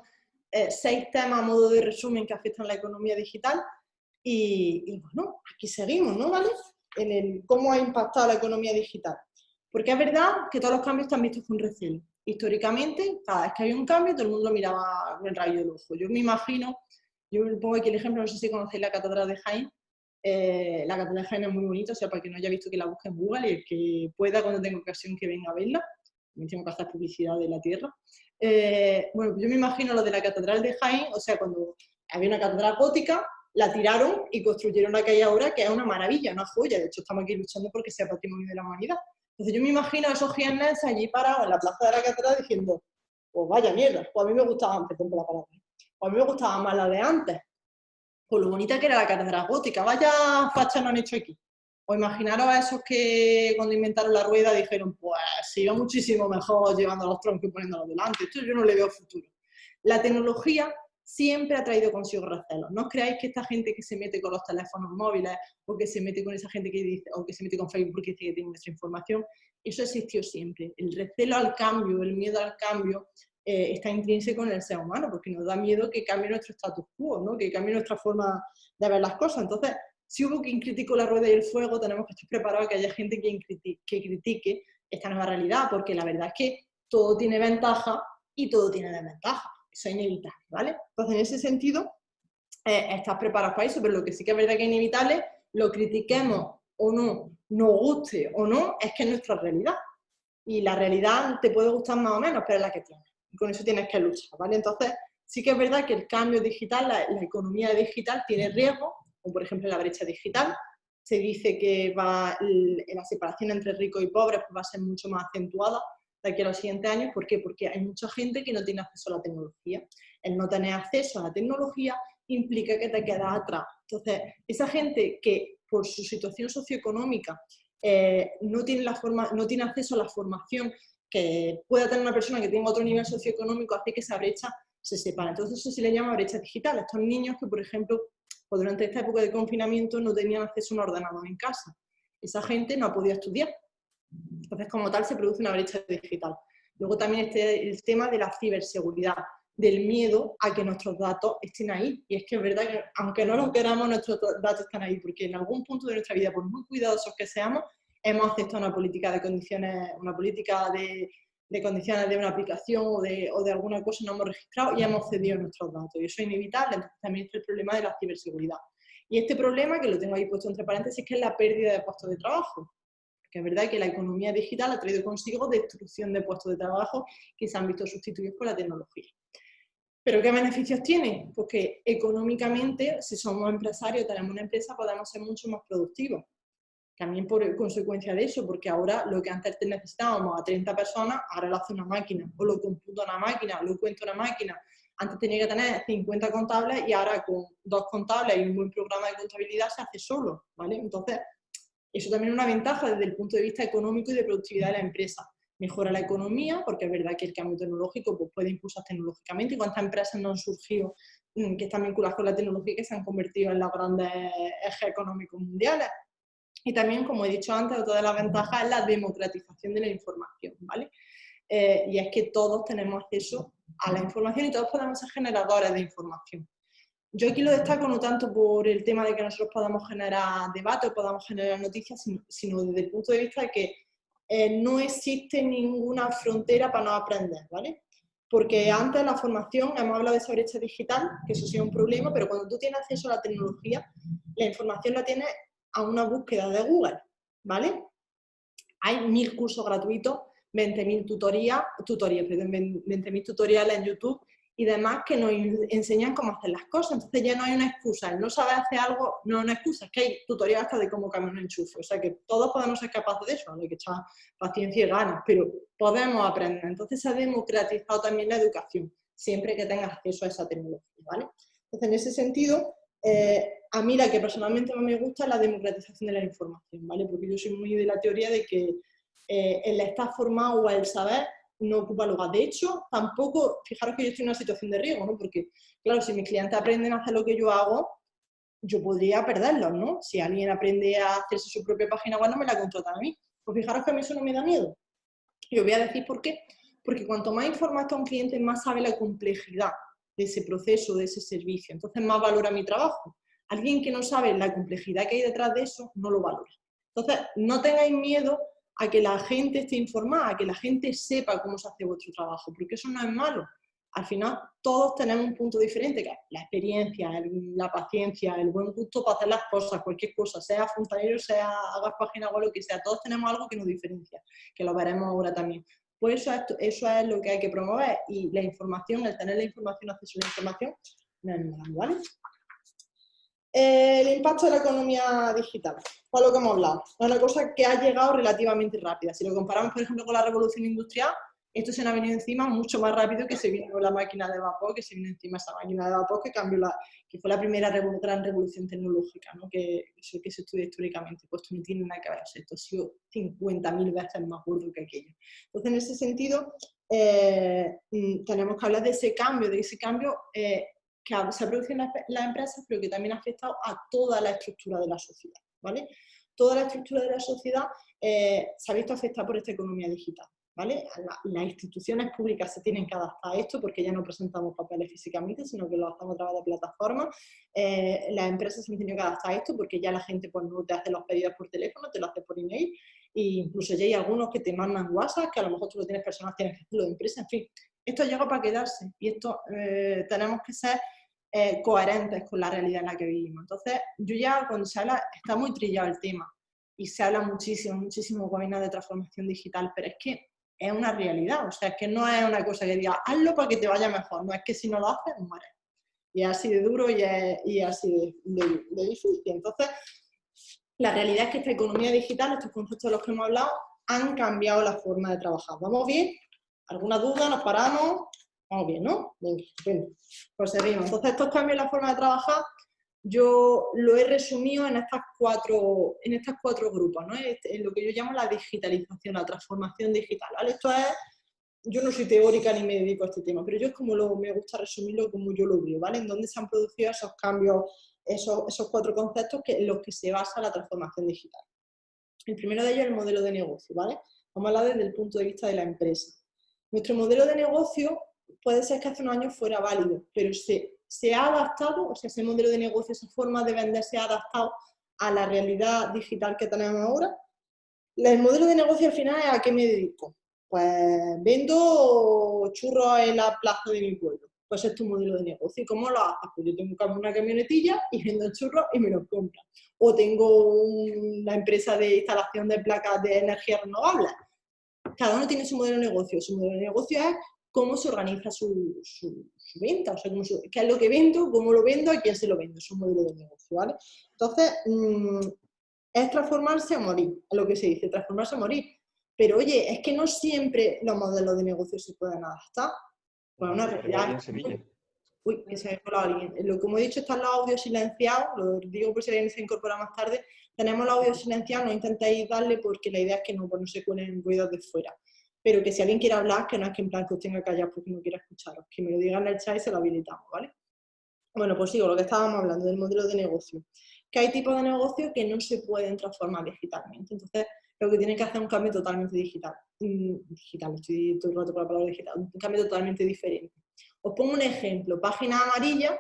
eh, seis temas a modo de resumen que afectan la economía digital. Y, y bueno, aquí seguimos, ¿no? ¿Vale? en el, cómo ha impactado la economía digital. Porque es verdad que todos los cambios están vistos con recelo. Históricamente, cada vez que había un cambio, todo el mundo miraba con el rayo del ojo. Yo me imagino, yo pongo aquí el ejemplo, no sé si conocéis la Catedral de Jaén, eh, la Catedral de Jaén es muy bonita, o sea, para que no haya visto que la busque en Google y el que pueda cuando tenga ocasión que venga a verla, también tengo que hacer publicidad de la tierra. Eh, bueno, yo me imagino lo de la Catedral de Jaén, o sea, cuando había una catedral gótica, la tiraron y construyeron la que hay ahora, que es una maravilla, una joya. De hecho, estamos aquí luchando porque sea patrimonio de la humanidad. Entonces yo me imagino a esos jienenses allí parados en la plaza de la catedral diciendo, pues vaya mierda, pues a mí me gustaba antes, la palabra, pues a mí me gustaba más la de antes. Pues lo bonita que era la catedral gótica, vaya facha no han hecho aquí. O imaginaros a esos que cuando inventaron la rueda dijeron, pues se iba muchísimo mejor llevando los troncos y poniéndolos delante. Esto yo no le veo futuro. la tecnología siempre ha traído consigo recelos. No os creáis que esta gente que se mete con los teléfonos móviles o que se mete con esa gente que dice, o que se mete con Facebook porque dice que tiene nuestra información, eso existió siempre. El recelo al cambio, el miedo al cambio, eh, está intrínseco en el ser humano, porque nos da miedo que cambie nuestro status quo, ¿no? que cambie nuestra forma de ver las cosas. Entonces, si hubo quien criticó la rueda y el fuego, tenemos que estar preparados a que haya gente que critique esta nueva realidad, porque la verdad es que todo tiene ventaja y todo tiene desventaja. Eso es inevitable, ¿vale? Entonces, en ese sentido, eh, estás preparado para eso, pero lo que sí que es verdad que es inevitable, lo critiquemos o no, nos guste o no, es que es nuestra realidad. Y la realidad te puede gustar más o menos, pero es la que tienes. Y con eso tienes que luchar, ¿vale? Entonces, sí que es verdad que el cambio digital, la, economía digital tiene riesgo, como por ejemplo la brecha digital. Se dice que va, la separación entre ricos y pobres pues va a ser mucho más acentuada de aquí a los siguientes años. ¿Por qué? Porque hay mucha gente que no tiene acceso a la tecnología. El no tener acceso a la tecnología implica que te quedas atrás. Entonces, esa gente que por su situación socioeconómica eh, no, tiene la forma, no tiene acceso a la formación que pueda tener una persona que tenga otro nivel socioeconómico, hace que esa brecha se separe. Entonces eso se le llama brecha digital. Estos niños que, por ejemplo, pues durante esta época de confinamiento no tenían acceso a un ordenador en casa. Esa gente no ha podido estudiar. Entonces, como tal, se produce una brecha digital. Luego también este, el tema de la ciberseguridad, del miedo a que nuestros datos estén ahí. Y es que es verdad que, aunque no lo queramos, nuestros datos están ahí, porque en algún punto de nuestra vida, por muy cuidadosos que seamos, hemos aceptado una política de condiciones, una política de, de condiciones de una aplicación o de, o de, alguna cosa no hemos registrado y hemos cedido nuestros datos. Y eso es inevitable, entonces también está el problema de la ciberseguridad. Y este problema, que lo tengo ahí puesto entre paréntesis, que es la pérdida de puestos de trabajo que es verdad que la economía digital ha traído consigo destrucción de puestos de trabajo que se han visto sustituidos por la tecnología. ¿Pero qué beneficios tiene? Pues que económicamente, si somos empresarios, tenemos una empresa, podemos ser mucho más productivos. También por consecuencia de eso, porque ahora lo que antes necesitábamos a 30 personas, ahora lo hace una máquina, o lo computa una máquina, lo cuenta una máquina. Antes tenía que tener 50 contables y ahora con dos contables y un buen programa de contabilidad se hace solo, ¿vale? Entonces, eso también es una ventaja desde el punto de vista económico y de productividad de la empresa. Mejora la economía, porque es verdad que el cambio tecnológico pues, puede impulsar tecnológicamente cuántas empresas no han surgido mm, que están vinculadas con la tecnología y que se han convertido en los grandes ejes económicos mundiales. Y también, como he dicho antes, otra de las ventajas es la democratización de la información, ¿vale? Eh, y es que todos tenemos acceso a la información y todos podemos ser generadores de información. Yo aquí lo destaco no tanto por el tema de que nosotros podamos generar debate o podamos generar noticias, sino, desde el punto de vista de que eh, no existe ninguna frontera para no aprender, ¿vale? Porque antes la formación, hemos hablado de esa brecha digital, que eso sí es un problema, pero cuando tú tienes acceso a la tecnología, la información la tienes a una búsqueda de Google, ¿vale? Hay mil cursos gratuitos, 20.000 tutorías, tutorías, perdón, 20.000 tutoriales en YouTube y demás que nos enseñan cómo hacer las cosas. Entonces ya no hay una excusa. El no saber hacer algo no es una excusa, es que hay tutoriales hasta de cómo cambiar un enchufe. O sea que todos podemos ser capaces de eso, hay que echar paciencia y ganas, pero podemos aprender. Entonces se ha democratizado también la educación, siempre que tengas acceso a esa tecnología. ¿vale? Entonces en ese sentido, eh, a mí la que personalmente más me gusta es la democratización de la información, ¿vale? porque yo soy muy de la teoría de que eh, el estar formado o el saber no ocupa lugar. De hecho, tampoco, fijaros que yo estoy en una situación de riesgo, ¿no? Porque, claro, si mis clientes aprenden a hacer lo que yo hago, yo podría perderlos, ¿no? Si alguien aprende a hacerse su propia página web, no me la contratan a mí. Pues fijaros que a mí eso no me da miedo. Y os voy a decir por qué. Porque cuanto más informa a un cliente, más sabe la complejidad de ese proceso, de ese servicio. Entonces, más valora mi trabajo. Alguien que no sabe la complejidad que hay detrás de eso, no lo valora. Entonces, no tengáis miedo a que la gente esté informada, a que la gente sepa cómo se hace vuestro trabajo, porque eso no es malo. Al final todos tenemos un punto diferente, que es la experiencia, la paciencia, el buen gusto para hacer las cosas, cualquier cosa, sea fontanero, sea hagas página web, lo que sea, todos tenemos algo que nos diferencia, que lo veremos ahora también. Pues eso es, eso es lo que hay que promover y la información, el tener la información, acceso a la información, no es malo, ¿vale? El impacto de la economía digital, por lo que hemos hablado, es una cosa que ha llegado relativamente rápida. Si lo comparamos, por ejemplo, con la revolución industrial, esto se nos ha venido encima mucho más rápido que se vino la máquina de vapor, que se vino encima esa máquina de vapor que cambió la, que fue la primera gran revolución tecnológica, ¿no? que, que se estudia históricamente, pues no tiene nada que ver, esto ha sido 50.000 veces más gordo que aquello. Entonces, en ese sentido, eh, mm, tenemos que hablar de ese cambio, de ese cambio eh, que se ha producido en las empresas, pero que también ha afectado a toda la estructura de la sociedad. ¿vale? Toda la estructura de la sociedad se ha visto afectada por esta economía digital. ¿vale? las instituciones públicas se tienen que adaptar a esto porque ya no presentamos papeles físicamente, sino que lo hacemos a través de plataformas. Eh, las empresas se han tenido que adaptar a esto porque ya la gente pues, no te hace los pedidos por teléfono, te lo hace por email. E incluso ya hay algunos que te mandan WhatsApp, que a lo mejor tú lo tienes personas, tienes que hacerlo de empresa, en fin. Esto llega para quedarse y esto eh, tenemos que ser eh, coherentes con la realidad en la que vivimos. Entonces, yo ya cuando se habla, está muy trillado el tema y se habla muchísimo, muchísimo gobierno de transformación digital, pero es que es una realidad, o sea, es que no es una cosa que diga, hazlo para que te vaya mejor, no es que si no lo haces, mueres. Y es así de duro y es, así de, difícil. Entonces, la realidad es que esta economía digital, estos conceptos de los que hemos hablado, han cambiado la forma de trabajar. ¿Vamos bien? ¿Alguna duda? ¿Nos paramos? Vamos bien, ¿no? Venga, Pues seguimos. Entonces, estos cambios en la forma de trabajar yo lo he resumido en estas cuatro, en estas cuatro grupos, ¿no? Este, en lo que yo llamo la digitalización, la transformación digital. Esto es, yo no soy teórica ni me dedico a este tema, pero yo es como lo, me gusta resumirlo como yo lo veo, ¿vale? En dónde se han producido esos cambios, esos, esos cuatro conceptos que, en los que se basa la transformación digital. El primero de ellos es el modelo de negocio, ¿vale? Vamos a hablar desde el punto de vista de la empresa. Nuestro modelo de negocio puede ser que hace unos años fuera válido, pero se se ha adaptado, o sea, ese modelo de negocio, esa forma de vender se ha adaptado a la realidad digital que tenemos ahora. El modelo de negocio al final es a qué me dedico. Pues vendo churros en la plaza de mi pueblo. Pues es tu modelo de negocio. ¿Y cómo lo haces? Pues yo tengo una camionetilla y vendo churros y me los compran. O tengo una empresa de instalación de placas de energía renovable. Cada uno tiene su modelo de negocio. Su modelo de negocio es cómo se organiza su, venta, o sea, qué es lo que vendo, cómo lo vendo, a quién se lo vendo, es un modelo de negocio, ¿vale? Entonces, mm, es transformarse a morir, es lo que se dice, transformarse a morir. Pero oye, es que no siempre los modelos de negocio se pueden adaptar. Bueno, una realidad. Uy, que se me ha colado alguien. Lo, como he dicho, están los audios silenciados, lo digo por si alguien se incorpora más tarde. Tenemos los audios silenciados, no intentéis darle porque la idea es que no, pues no se cuelen ruidos de fuera pero que si alguien quiere hablar, que no es que en plan que os tenga callado porque no quiera escucharos, que me lo digan en el chat y se lo habilitamos, ¿vale? Bueno, pues sigo, lo que estábamos hablando del modelo de negocio. Que hay tipos de negocio que no se pueden transformar digitalmente. Entonces, lo que tienen que hacer es un cambio totalmente digital. Mm, digital, estoy todo el rato con la palabra digital. Un cambio totalmente diferente. Os pongo un ejemplo. Página amarilla,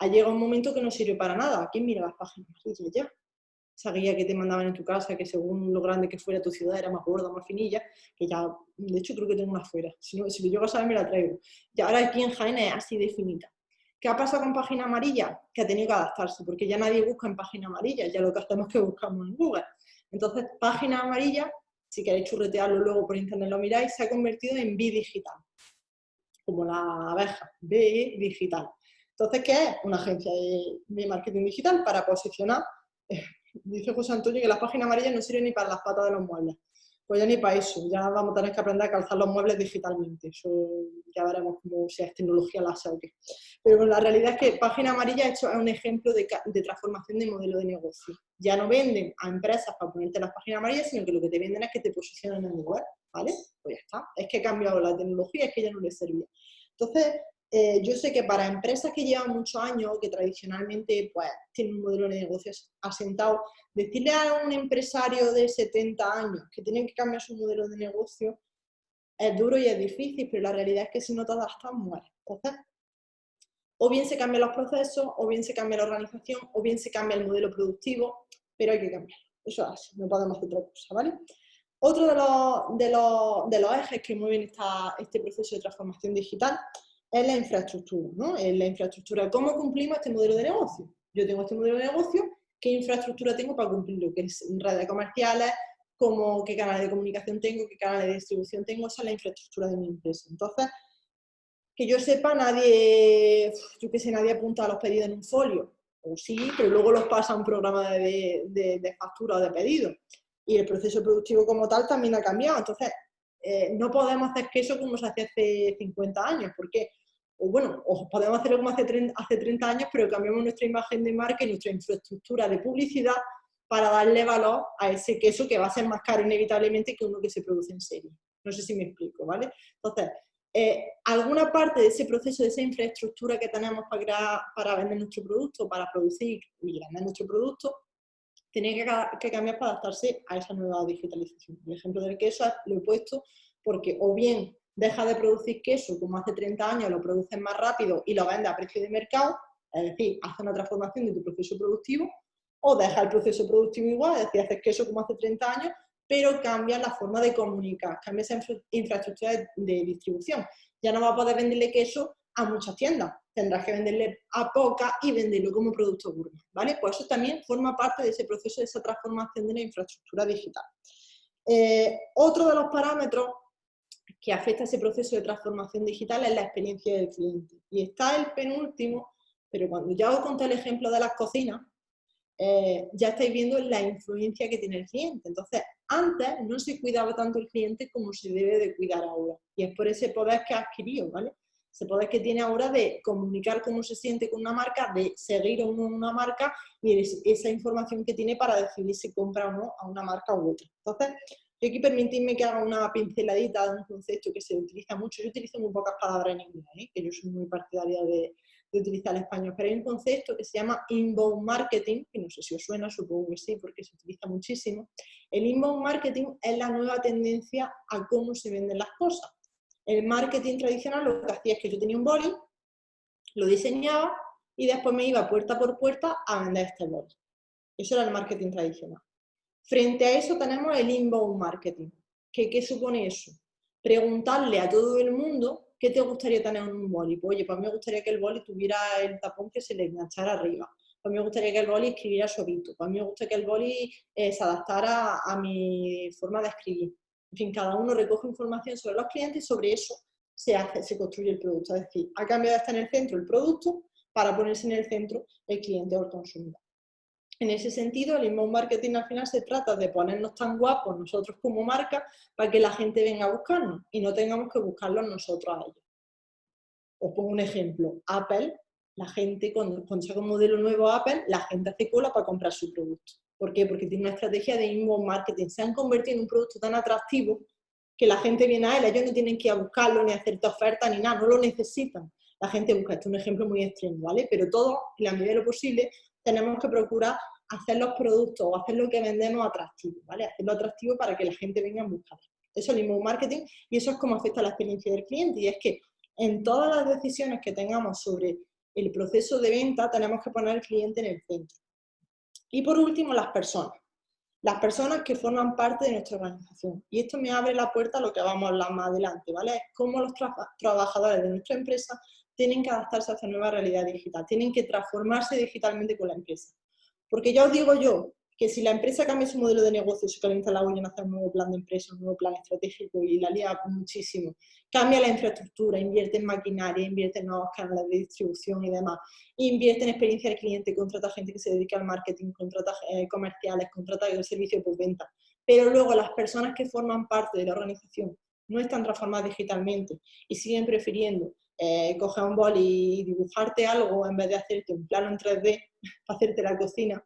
ha llegado un momento que no sirve para nada. ¿Quién mira las páginas amarillas ya? Esa guía que te mandaban en tu casa, que según lo grande que fuera tu ciudad era más gorda, más finilla, que ya, de hecho creo que tengo una fuera, si, no, lo llego a saber me la traigo. Y ahora aquí en Jaén es así de finita. ¿Qué ha pasado con página amarilla? Que ha tenido que adaptarse, porque ya nadie busca en página amarilla, ya lo que hacemos es que buscamos en Google. Entonces, página amarilla, si queréis churretearlo luego por internet lo miráis, se ha convertido en B-Digital, como la abeja, B-Digital. Entonces, ¿qué es? Una agencia de marketing digital para posicionar eh, dice José Antonio que las páginas amarillas no sirven ni para las patas de los muebles. Pues ya ni para eso, ya vamos a tener que aprender a calzar los muebles digitalmente. Eso ya veremos cómo si es tecnología láser o qué. Pero la realidad es que Página Amarilla es un ejemplo de, transformación de modelo de negocio. Ya no venden a empresas para ponerte las páginas amarillas, sino que lo que te venden es que te posicionan en el web, ¿vale? Pues ya está. Es que ha cambiado la tecnología, es que ya no les servía. Entonces, eh, yo sé que para empresas que llevan muchos años, que tradicionalmente pues, tienen un modelo de negocios asentado, decirle a un empresario de 70 años que tienen que cambiar su modelo de negocio es duro y es difícil, pero la realidad es que si no te adaptas, mueres. Entonces, o bien se cambian los procesos, o bien se cambia la organización, o bien se cambia el modelo productivo, pero hay que cambiar. Eso es así, no podemos hacer otra cosa, ¿vale? Otro de los, de los, de los ejes que mueven esta, este proceso de transformación digital es la infraestructura, ¿no? Es la infraestructura. ¿Cómo cumplimos este modelo de negocio? Yo tengo este modelo de negocio, ¿qué infraestructura tengo para cumplirlo? ¿Qué redes comerciales? Cómo, ¿Qué canales de comunicación tengo? ¿Qué canales de distribución tengo? Esa es la infraestructura de mi empresa. Entonces, que yo sepa, nadie, yo qué sé, nadie apunta a los pedidos en un folio. O sí, pero luego los pasa a un programa de, de factura o de pedido. Y el proceso productivo como tal también ha cambiado. Entonces, eh, no podemos hacer queso como se hace hace 50 años, porque, o bueno, o podemos hacerlo como hace 30, hace 30 años, pero cambiamos nuestra imagen de marca y nuestra infraestructura de publicidad para darle valor a ese queso que va a ser más caro inevitablemente que uno que se produce en serie. No sé si me explico, ¿vale? Entonces, eh, alguna parte de ese proceso, de esa infraestructura que tenemos para, para vender nuestro producto, para producir y vender nuestro producto, tiene que, cambiar para adaptarse a esa nueva digitalización. El ejemplo del queso lo he puesto porque o bien deja de producir queso como hace 30 años, lo produces más rápido y lo vende a precio de mercado, es decir, hace una transformación de tu proceso productivo, o deja el proceso productivo igual, es decir, haces queso como hace 30 años, pero cambia la forma de comunicar, cambia esa infraestructura de, distribución. Ya no va a poder venderle queso a muchas tiendas, tendrás que venderle a pocas y venderlo como producto gourmet, ¿vale? Pues eso también forma parte de ese proceso, de esa transformación de la infraestructura digital. Eh, otro de los parámetros que afecta a ese proceso de transformación digital es la experiencia del cliente. Y está el penúltimo, pero cuando ya os conté el ejemplo de las cocinas, eh, ya estáis viendo la influencia que tiene el cliente. Entonces, antes no se cuidaba tanto el cliente como se debe de cuidar ahora. Y es por ese poder que ha adquirido, ¿vale? Ese poder que tiene ahora de comunicar cómo se siente con una marca, de seguir a una marca y esa información que tiene para decidir si compra o no a una marca u otra. Entonces, yo aquí permitidme que haga una pinceladita de un concepto que se utiliza mucho. Yo utilizo muy pocas palabras en inglés, ¿eh? que yo soy muy partidaria de, utilizar el español, pero hay un concepto que se llama inbound marketing, que no sé si os suena, supongo que sí, porque se utiliza muchísimo. El inbound marketing es la nueva tendencia a cómo se venden las cosas. El marketing tradicional lo que hacía es que yo tenía un boli, lo diseñaba y después me iba puerta por puerta a vender este boli. Eso era el marketing tradicional. Frente a eso tenemos el inbound marketing. ¿Qué, ¿Qué, supone eso? Preguntarle a todo el mundo qué te gustaría tener en un boli. Pues, oye, pues me gustaría que el boli tuviera el tapón que se le enganchara arriba. Pues me gustaría que el boli escribiera suavito. Pues me gustaría que el boli eh, se adaptara a mi forma de escribir. En fin, cada uno recoge información sobre los clientes y sobre eso se, hace, se construye el producto. Es decir, ha cambiado de estar en el centro el producto para ponerse en el centro el cliente o el consumidor. En ese sentido, el inbound marketing al final se trata de ponernos tan guapos nosotros como marca para que la gente venga a buscarnos y no tengamos que buscarlos nosotros a ellos. Os pongo un ejemplo. Apple, la gente, cuando, cuando saca un modelo nuevo Apple, la gente hace cola para comprar su producto. ¿Por qué? Porque tiene una estrategia de inbound marketing. Se han convertido en un producto tan atractivo que la gente viene a él, ellos no tienen que ir a buscarlo, ni hacerte oferta, ni nada, no lo necesitan. La gente busca, esto es un ejemplo muy extremo, ¿vale? Pero todo, en la medida de lo posible, tenemos que procurar hacer los productos o hacer lo que vendemos atractivo, ¿vale? Hacerlo atractivo para que la gente venga a buscar. Eso es el mismo marketing y eso es como afecta la experiencia del cliente y es que en todas las decisiones que tengamos sobre el proceso de venta tenemos que poner al cliente en el centro. Y por último, las personas. Las personas que forman parte de nuestra organización. Y esto me abre la puerta a lo que vamos a hablar más adelante, ¿vale? Es cómo los trabajadores de nuestra empresa tienen que adaptarse a esta nueva realidad digital, tienen que transformarse digitalmente con la empresa. Porque ya os digo yo que si la empresa cambia su modelo de negocio, se calienta la en hacer un nuevo plan de empresa, un nuevo plan estratégico y la lía muchísimo, cambia la infraestructura, invierte en maquinaria, invierte en nuevos canales de distribución y demás, invierte en experiencia del cliente, contrata gente que se dedica al marketing, contrata eh, comerciales, contrata el servicio por venta. Pero luego las personas que forman parte de la organización no están transformadas digitalmente y siguen prefiriendo eh, coger un bol y dibujarte algo en vez de hacerte un plano en 3D para hacerte la cocina,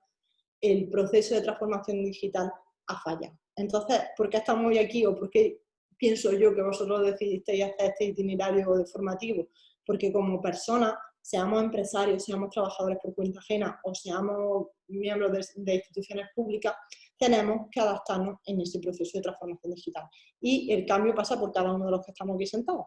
el proceso de transformación digital ha fallado. Entonces, ¿por qué estamos hoy aquí o por qué pienso yo que vosotros decidisteis hacer este itinerario de formativo? Porque como personas, seamos empresarios, seamos trabajadores por cuenta ajena o seamos miembros de, de instituciones públicas, tenemos que adaptarnos en ese proceso de transformación digital. Y el cambio pasa por cada uno de los que estamos aquí sentados.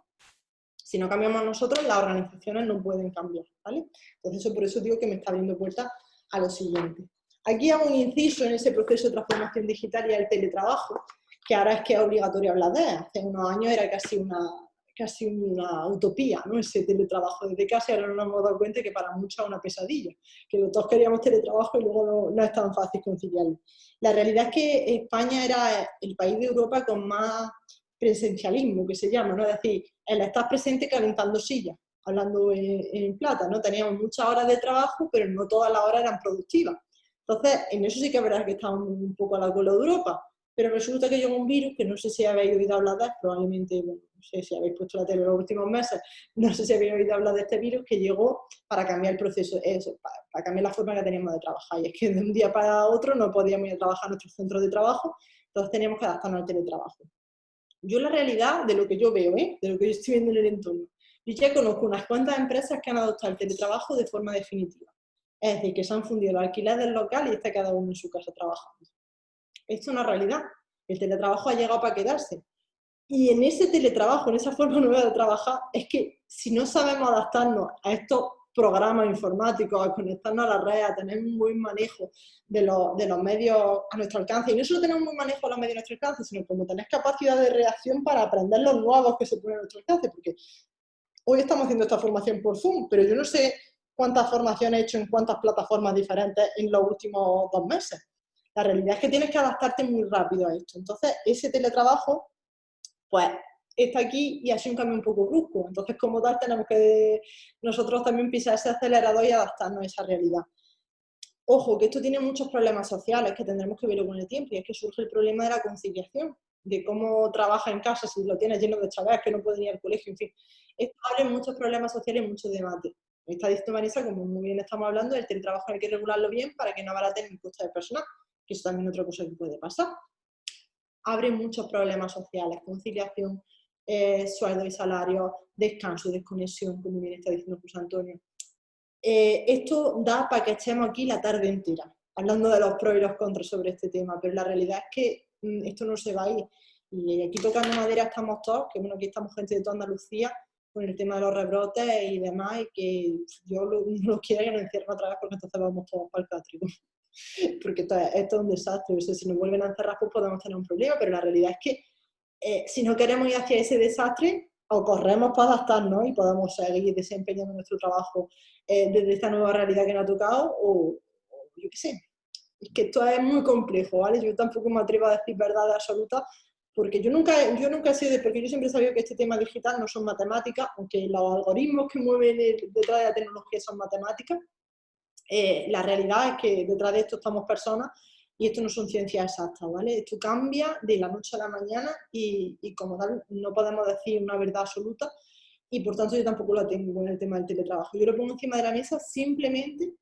Si no cambiamos nosotros, las organizaciones no pueden cambiar, ¿vale? Entonces, por eso digo que me está abriendo puertas a lo siguiente. Aquí hago un inciso en ese proceso de transformación digital y el teletrabajo, que ahora es que es obligatorio hablar de Hace unos años era casi una, casi una utopía, ¿no? Ese teletrabajo desde casa ahora nos hemos dado cuenta que para muchos es una pesadilla, que todos queríamos teletrabajo y luego no, no, es tan fácil conciliarlo. La realidad es que España era el país de Europa con más presencialismo, que se llama, ¿no? Es decir, el estar presente calentando sillas, hablando en, plata, ¿no? Teníamos muchas horas de trabajo, pero no todas las horas eran productivas. Entonces, en eso sí que es verdad que estábamos un poco a la cola de Europa, pero resulta que llegó un virus, que no sé si habéis oído hablar de él, probablemente, no sé si habéis puesto la tele en los últimos meses, no sé si habéis oído hablar de este virus, que llegó para cambiar el proceso, eso, para, cambiar la forma que teníamos de trabajar. Y es que de un día para otro no podíamos ir a trabajar en nuestros centros de trabajo, entonces teníamos que adaptarnos al teletrabajo. Yo la realidad de lo que yo veo, ¿eh? de lo que yo estoy viendo en el entorno, yo ya conozco unas cuantas empresas que han adoptado el teletrabajo de forma definitiva. Es decir, que se han fundido el alquiler del local y está cada uno en su casa trabajando. Esto es una realidad. El teletrabajo ha llegado para quedarse. Y en ese teletrabajo, en esa forma nueva de trabajar, es que si no sabemos adaptarnos a estos programas informáticos, a conectarnos a la red, a tener un buen manejo de los, de los medios a nuestro alcance, y no solo tener un buen manejo de los medios a nuestro alcance, sino como tener capacidad de reacción para aprender los nuevos que se ponen a nuestro alcance, porque hoy estamos haciendo esta formación por Zoom, pero yo no sé cuántas formaciones he hecho en cuántas plataformas diferentes en los últimos dos meses. La realidad es que tienes que adaptarte muy rápido a esto. Entonces, ese teletrabajo, pues, está aquí y ha sido un cambio un poco brusco. Entonces, como tal, tenemos que nosotros también pisar ese acelerador y adaptarnos a esa realidad. Ojo, que esto tiene muchos problemas sociales que tendremos que verlo con el tiempo y es que surge el problema de la conciliación, de cómo trabaja en casa si lo tienes lleno de chavales que no pueden ir al colegio, en fin. Esto abre muchos problemas sociales y muchos debates. Está diciendo Marisa, como muy bien estamos hablando, el teletrabajo hay que regularlo bien para que no abaraten el coste de personal, que es también otra cosa que puede pasar. Abre muchos problemas sociales, conciliación, eh, sueldo y salario, descanso, desconexión, como bien está diciendo José Antonio. Eh, esto da para que estemos aquí la tarde entera, hablando de los pros y los contras sobre este tema, pero la realidad es que mm, esto no se va a ir. Y aquí tocando madera estamos todos, que bueno, aquí estamos gente de toda Andalucía, con el tema de los rebrotes y demás, y que yo lo, no quiero que nos encierren otra vez porque entonces vamos todos para el cátrico. porque esto es, un desastre, si nos vuelven a encerrar pues podemos tener un problema, pero la realidad es que eh, si no queremos ir hacia ese desastre, o corremos para adaptarnos y podamos seguir desempeñando nuestro trabajo eh, desde esta nueva realidad que nos ha tocado, o, yo qué sé. Es que esto es muy complejo, ¿vale? Yo tampoco me atrevo a decir verdad absoluta, porque yo nunca, yo nunca he sido porque yo siempre he sabido que este tema digital no son matemáticas, aunque los algoritmos que mueven detrás de la tecnología son matemáticas, eh, la realidad es que detrás de esto estamos personas y esto no son ciencias exactas, ¿vale? Esto cambia de la noche a la mañana y, como tal no podemos decir una verdad absoluta y por tanto yo tampoco la tengo en el tema del teletrabajo. Yo lo pongo encima de la mesa simplemente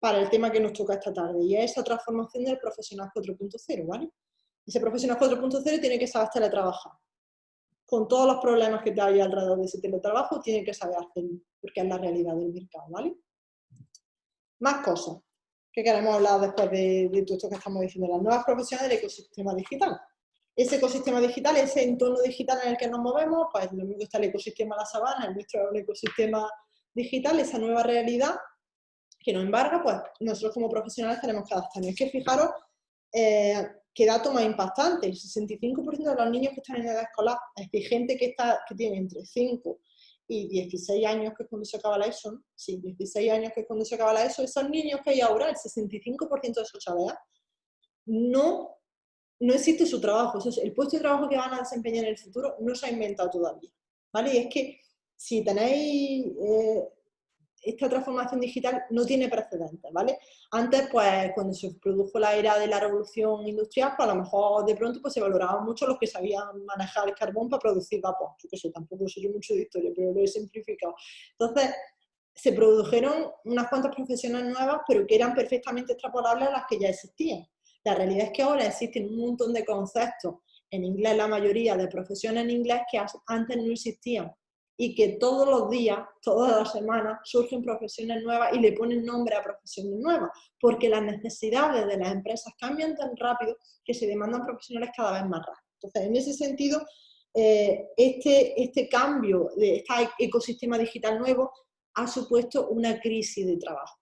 para el tema que nos toca esta tarde y es esa transformación del profesional 4.0, ¿vale? Ese profesional 4.0 tiene que saber teletrabajar. Con todos los problemas que te hay alrededor de ese teletrabajo, tiene que saber hacerlo, porque es la realidad del mercado, ¿vale? Más cosas que queremos hablar después de, todo esto que estamos diciendo, las nuevas profesiones del ecosistema digital. Ese ecosistema digital, ese entorno digital en el que nos movemos, pues lo mismo está el ecosistema de la sabana, el nuestro es un ecosistema digital, esa nueva realidad que nos embarga, pues nosotros como profesionales tenemos que adaptarnos. Es que fijaros eh, qué dato más impactante, el 65% de los niños que están en edad escolar, es decir, gente que, está, que tiene entre 5 y 16 años, que es cuando se acaba la ESO, sí, 16 años que es cuando se acaba la ESO, esos niños que hay ahora, el 65% de esos chavales, no, no existe su trabajo, el puesto de trabajo que van a desempeñar en el futuro no se ha inventado todavía, ¿vale? Y es que si tenéis eh, esta transformación digital no tiene precedentes, ¿vale? Antes, pues, cuando se produjo la era de la revolución industrial, pues a lo mejor de pronto pues, se valoraba mucho los que sabían manejar el carbón para producir vapor. Yo que sé, tampoco sé yo mucho de historia, pero lo he simplificado. Entonces, se produjeron unas cuantas profesiones nuevas, pero que eran perfectamente extrapolables a las que ya existían. La realidad es que ahora existen un montón de conceptos, en inglés la mayoría de profesiones en inglés, que antes no existían y que todos los días, todas las semanas, surgen profesiones nuevas y le ponen nombre a profesiones nuevas, porque las necesidades de las empresas cambian tan rápido que se demandan profesionales cada vez más rápido. Entonces, en ese sentido, eh, este, este cambio de este ecosistema digital nuevo ha supuesto una crisis de trabajo.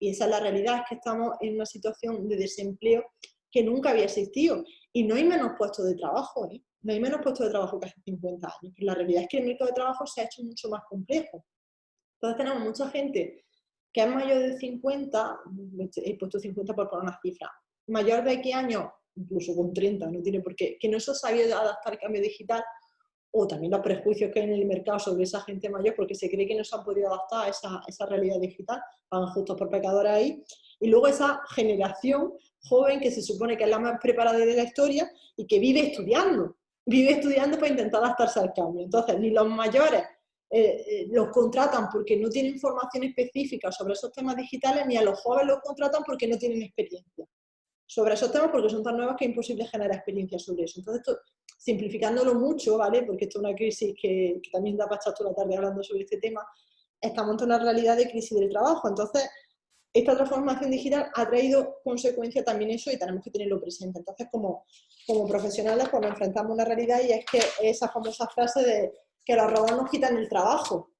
Y esa es la realidad, es que estamos en una situación de desempleo que nunca había existido. Y no hay menos puestos de trabajo, ¿eh? No hay menos puestos de trabajo que hace 50 años, la realidad es que el mercado de trabajo se ha hecho mucho más complejo. Entonces tenemos mucha gente que es mayor de 50, he puesto 50 por poner una cifra, mayor de X años, incluso con 30, no tiene por qué, que no se ha sabido adaptar al cambio digital, o también los prejuicios que hay en el mercado sobre esa gente mayor, porque se cree que no se han podido adaptar a esa, esa realidad digital, van justos por pecadores ahí, y luego esa generación joven que se supone que es la más preparada de la historia y que vive estudiando, vive estudiando para intentar adaptarse al cambio. Entonces, ni los mayores eh, eh, los contratan porque no tienen información específica sobre esos temas digitales, ni a los jóvenes los contratan porque no tienen experiencia. sobre esos temas porque son tan nuevas que es imposible generar experiencia sobre eso. Entonces, simplificándolo mucho, ¿vale? Porque esto es una crisis que, también da para estar toda la tarde hablando sobre este tema, estamos en una realidad de crisis del trabajo. Entonces, esta transformación digital ha traído consecuencia también eso y tenemos que tenerlo presente. Entonces, como, como profesionales, pues nos enfrentamos a una realidad y es que esa famosa frase de que los robots nos quitan el trabajo.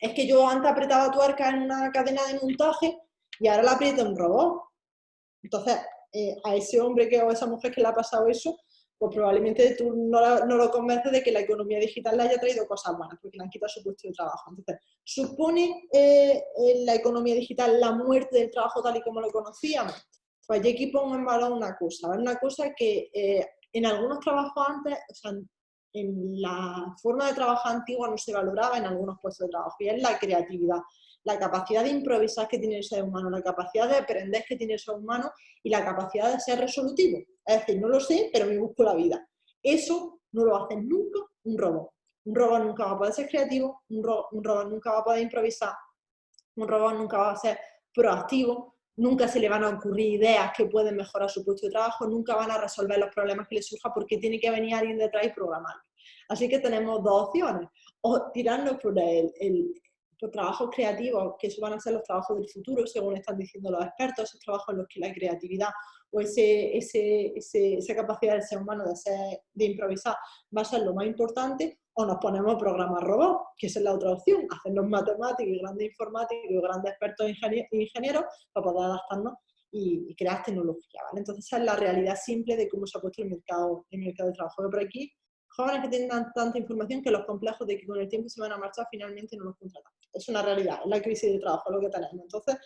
Es que yo antes apretaba tuerca en una cadena de montaje y ahora la aprieto un robot. Entonces, eh, a ese hombre que, o a esa mujer que le ha pasado eso, pues probablemente tú no, lo convences de que la economía digital le haya traído cosas buenas, porque le han quitado su puesto de trabajo. Entonces, ¿supone eh, la economía digital la muerte del trabajo tal y como lo conocíamos? Pues yo aquí pongo en valor una cosa, una cosa que eh, en algunos trabajos antes, o sea, en la forma de trabajo antigua no se valoraba en algunos puestos de trabajo, y es la creatividad la capacidad de improvisar que tiene el ser humano, la capacidad de aprender que tiene el ser humano y la capacidad de ser resolutivo. Es decir, no lo sé, pero me busco la vida. Eso no lo hace nunca un robot. Un robot nunca va a poder ser creativo, un, robot nunca va a poder improvisar, un robot nunca va a ser proactivo, nunca se le van a ocurrir ideas que pueden mejorar su puesto de trabajo, nunca van a resolver los problemas que le surjan porque tiene que venir alguien detrás y programar. Así que tenemos dos opciones, o tirarnos por el, los trabajos creativos, que eso van a ser los trabajos del futuro, según están diciendo los expertos, esos trabajos en los que la creatividad o ese, esa capacidad del ser humano de, ser, de improvisar va a ser lo más importante, o nos ponemos a programar robots, que esa es la otra opción, hacernos matemáticos y grandes informáticos y grandes expertos ingenieros para poder adaptarnos y, crear tecnología. Entonces esa es la realidad simple de cómo se ha puesto el mercado, el mercado de trabajo. Pero por aquí jóvenes que tengan tanta información que los complejos de que con el tiempo se van a marchar finalmente no los contratan. Es una realidad, es la crisis de trabajo lo que tenemos. Entonces,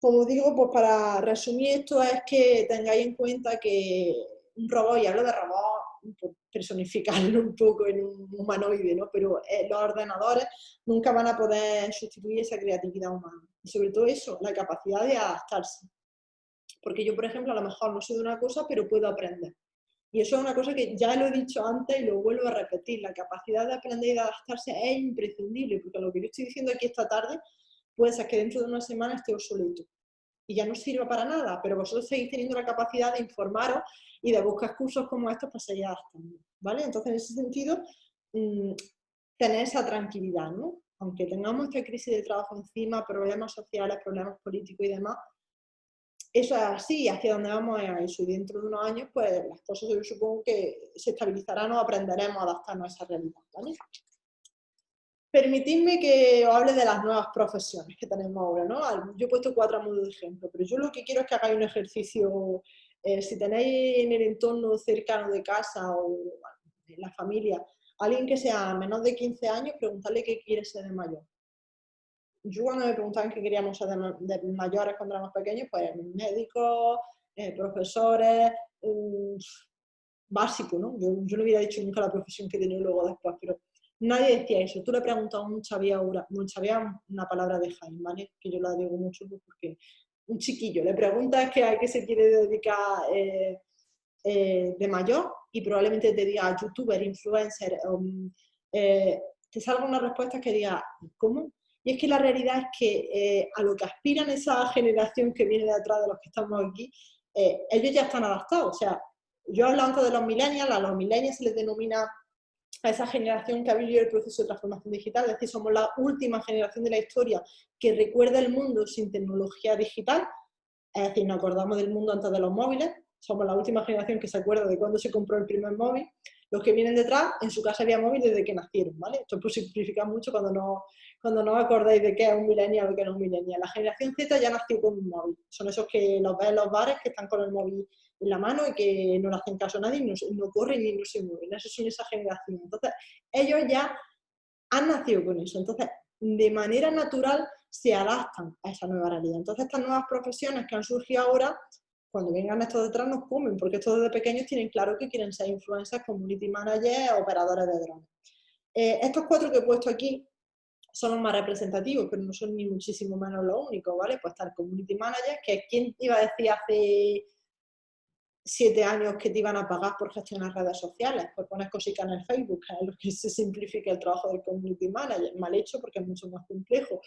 como digo, pues para resumir esto es que tengáis en cuenta que un robot, y hablo de robot, personificarlo un poco en un humanoide, ¿no? pero eh, los ordenadores nunca van a poder sustituir esa creatividad humana. Y sobre todo eso, la capacidad de adaptarse. Porque yo, por ejemplo, a lo mejor no sé de una cosa, pero puedo aprender. Y eso es una cosa que ya lo he dicho antes y lo vuelvo a repetir, la capacidad de aprender y de adaptarse es imprescindible, porque lo que yo estoy diciendo aquí esta tarde puede ser que dentro de una semana esté obsoleto y ya no sirva para nada, pero vosotros seguís teniendo la capacidad de informaros y de buscar cursos como estos para seguir adaptando, ¿vale? Entonces, en ese sentido, mm, tener esa tranquilidad, ¿no? Aunque tengamos esta crisis de trabajo encima, problemas sociales, problemas políticos y demás, eso es así, hacia dónde vamos a eso. Y dentro de unos años, pues las cosas yo supongo que se estabilizarán o aprenderemos a adaptarnos a esa realidad. Permitidme que os hable de las nuevas profesiones que tenemos ahora. ¿no? Yo he puesto cuatro modos de ejemplo, pero yo lo que quiero es que hagáis un ejercicio, eh, si tenéis en el entorno cercano de casa o en la familia, alguien que sea menor de 15 años, preguntarle qué quiere ser de mayor yo cuando me preguntaban qué queríamos ser de, mayores cuando éramos pequeños, pues médicos, eh, profesores, um, básico, ¿no? Yo, no hubiera dicho nunca la profesión que tenía luego después, pero nadie decía eso. Tú le preguntas a un chavía, un chavía una palabra de Jaime, ¿vale? Que yo la digo mucho porque un chiquillo, le preguntas que a qué se quiere dedicar eh, eh, de mayor y probablemente te diga youtuber, influencer, um, te salga una respuesta que diga, ¿cómo? Y es que la realidad es que eh, a lo que aspiran esa generación que viene de atrás de los que estamos aquí, eh, ellos ya están adaptados. O sea, yo hablo antes de los millennials, a los millennials se les denomina a esa generación que ha vivido el proceso de transformación digital, es decir, somos la última generación de la historia que recuerda el mundo sin tecnología digital, es decir, nos acordamos del mundo antes de los móviles, somos la última generación que se acuerda de cuándo se compró el primer móvil, los que vienen detrás, en su casa había móvil desde que nacieron, ¿vale? Esto pues simplifica mucho cuando no, cuando no acordáis de qué es un millennial o qué no es un millennial. La generación Z ya nació con un móvil. Son esos que los ves en los bares que están con el móvil en la mano y que no le hacen caso a nadie y no, corren ni no se mueven. Esos son esa generación. Entonces, ellos ya han nacido con eso. Entonces, de manera natural se adaptan a esa nueva realidad. Entonces, estas nuevas profesiones que han surgido ahora, cuando vengan estos detrás nos comen, porque estos desde pequeños tienen claro que quieren ser influencers, community managers, operadores de drones. Eh, estos cuatro que he puesto aquí son los más representativos, pero no son ni muchísimo menos los únicos, ¿vale? Pues estar community manager, que ¿quién iba a decir hace siete años que te iban a pagar por gestionar redes sociales? Pues pones cositas en el Facebook, es lo que se simplifica el trabajo del community manager, mal hecho porque es mucho más complejo.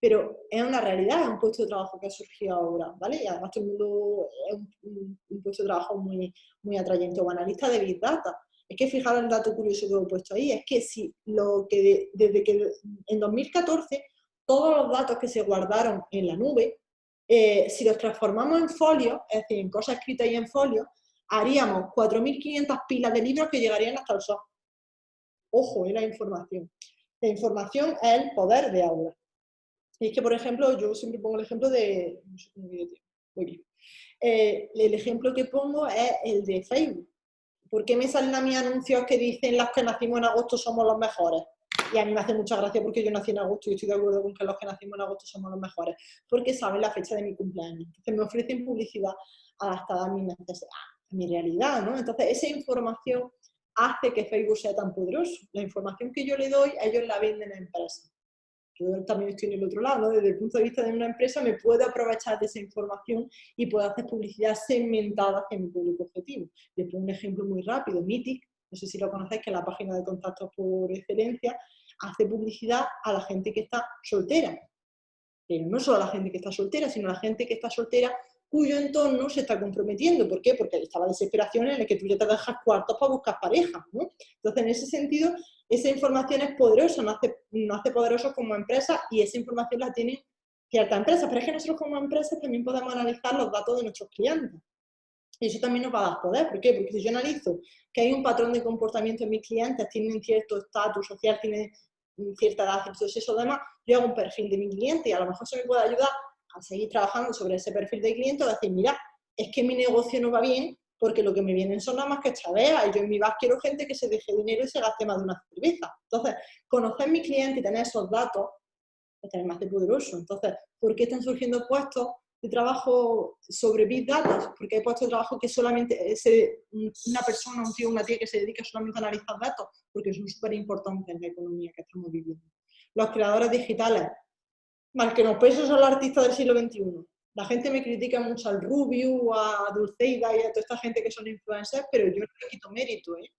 pero es una realidad, es un puesto de trabajo que ha surgido ahora, ¿vale? Y además todo el mundo es un, puesto de trabajo muy, muy atrayente, o analista de Big Data. Es que fijaros el dato curioso que he puesto ahí, es que si lo que desde que en 2014 todos los datos que se guardaron en la nube, eh, si los transformamos en folio, es decir, en cosas escritas y en folio, haríamos 4.500 pilas de libros que llegarían hasta el sol. Ojo, es la información. La información es el poder de aula. Y es que, por ejemplo, yo siempre pongo el ejemplo de... Eh, el ejemplo que pongo es el de Facebook. ¿Por qué me salen a mí anuncios que dicen las que nacimos en agosto somos los mejores? Y a mí me hace mucha gracia porque yo nací en agosto y estoy de acuerdo con que los que nacimos en agosto somos los mejores. Porque saben la fecha de mi cumpleaños. Entonces me ofrecen publicidad adaptada a mi necesidad, a mi realidad, ¿no? Entonces esa información hace que Facebook sea tan poderoso. La información que yo le doy, ellos la venden a empresas yo también estoy en el otro lado, desde el punto de vista de una empresa me puedo aprovechar de esa información y puedo hacer publicidad segmentada hacia mi público objetivo. Les pongo un ejemplo muy rápido, Mythic, no sé si lo conocéis, que es la página de contactos por excelencia, hace publicidad a la gente que está soltera. Pero no solo a la gente que está soltera, sino a la gente que está soltera cuyo entorno se está comprometiendo. ¿Por qué? Porque está la desesperación en la que tú ya te dejas cuartos para buscar pareja. Entonces, en ese sentido, esa información es poderosa, nos hace, nos hace poderosos como empresa y esa información la tienen ciertas empresas. Pero es que nosotros como empresas también podemos analizar los datos de nuestros clientes. Y eso también nos va a dar poder. ¿Por qué? Porque si yo analizo que hay un patrón de comportamiento en mis clientes, tienen cierto estatus social, tienen cierta edad, cierto eso demás, yo hago un perfil de mi cliente y a lo mejor eso me puede ayudar a seguir trabajando sobre ese perfil de cliente o decir, mira, es que mi negocio no va bien porque lo que me vienen son nada más que chaveas y yo en mi bar quiero gente que se deje dinero y se gaste más de una cerveza. Entonces, conocer mi cliente y tener esos datos es tener más de poderoso. Entonces, ¿por qué están surgiendo puestos de trabajo sobre Big Data? Porque hay puestos de trabajo que solamente es una persona, un tío, una tía que se dedica solamente a analizar datos, porque son súper importantes en la economía que estamos viviendo. Los creadores digitales, mal que no pese, son los artistas del siglo XXI la gente me critica mucho al Rubio, a Dulceida y a toda esta gente que son influencers, pero yo no le quito mérito, ¿eh?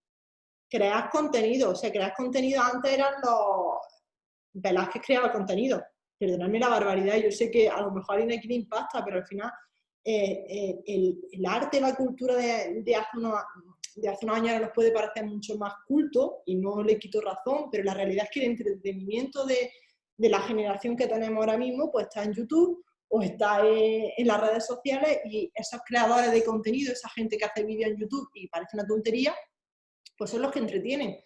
Crear contenido, o sea, crear contenido antes eran los... que creaba contenido. Perdonadme la barbaridad, yo sé que a lo mejor alguien aquí le impacta, pero al final eh, eh, el, arte, la cultura de, de, hace unos, de hace unos años nos puede parecer mucho más culto y no le quito razón, pero la realidad es que el entretenimiento de, de la generación que tenemos ahora mismo pues está en YouTube o está en, las redes sociales y esos creadores de contenido, esa gente que hace vídeos en YouTube y parece una tontería, pues son los que entretienen.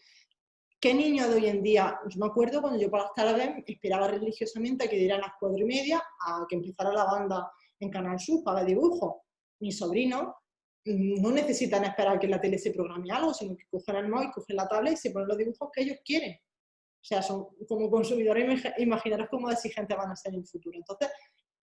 ¿Qué niño de hoy en día? Yo me acuerdo cuando yo por las tardes esperaba religiosamente a que dieran las cuatro y media, a que empezara la banda en Canal Sur para ver dibujos. Mis sobrinos no necesitan esperar que en la tele se programe algo, sino que cogen el móvil, cogen la tablet y se ponen los dibujos que ellos quieren. O sea, son, como consumidores, imaginaros cómo exigentes van a ser en el futuro. Entonces,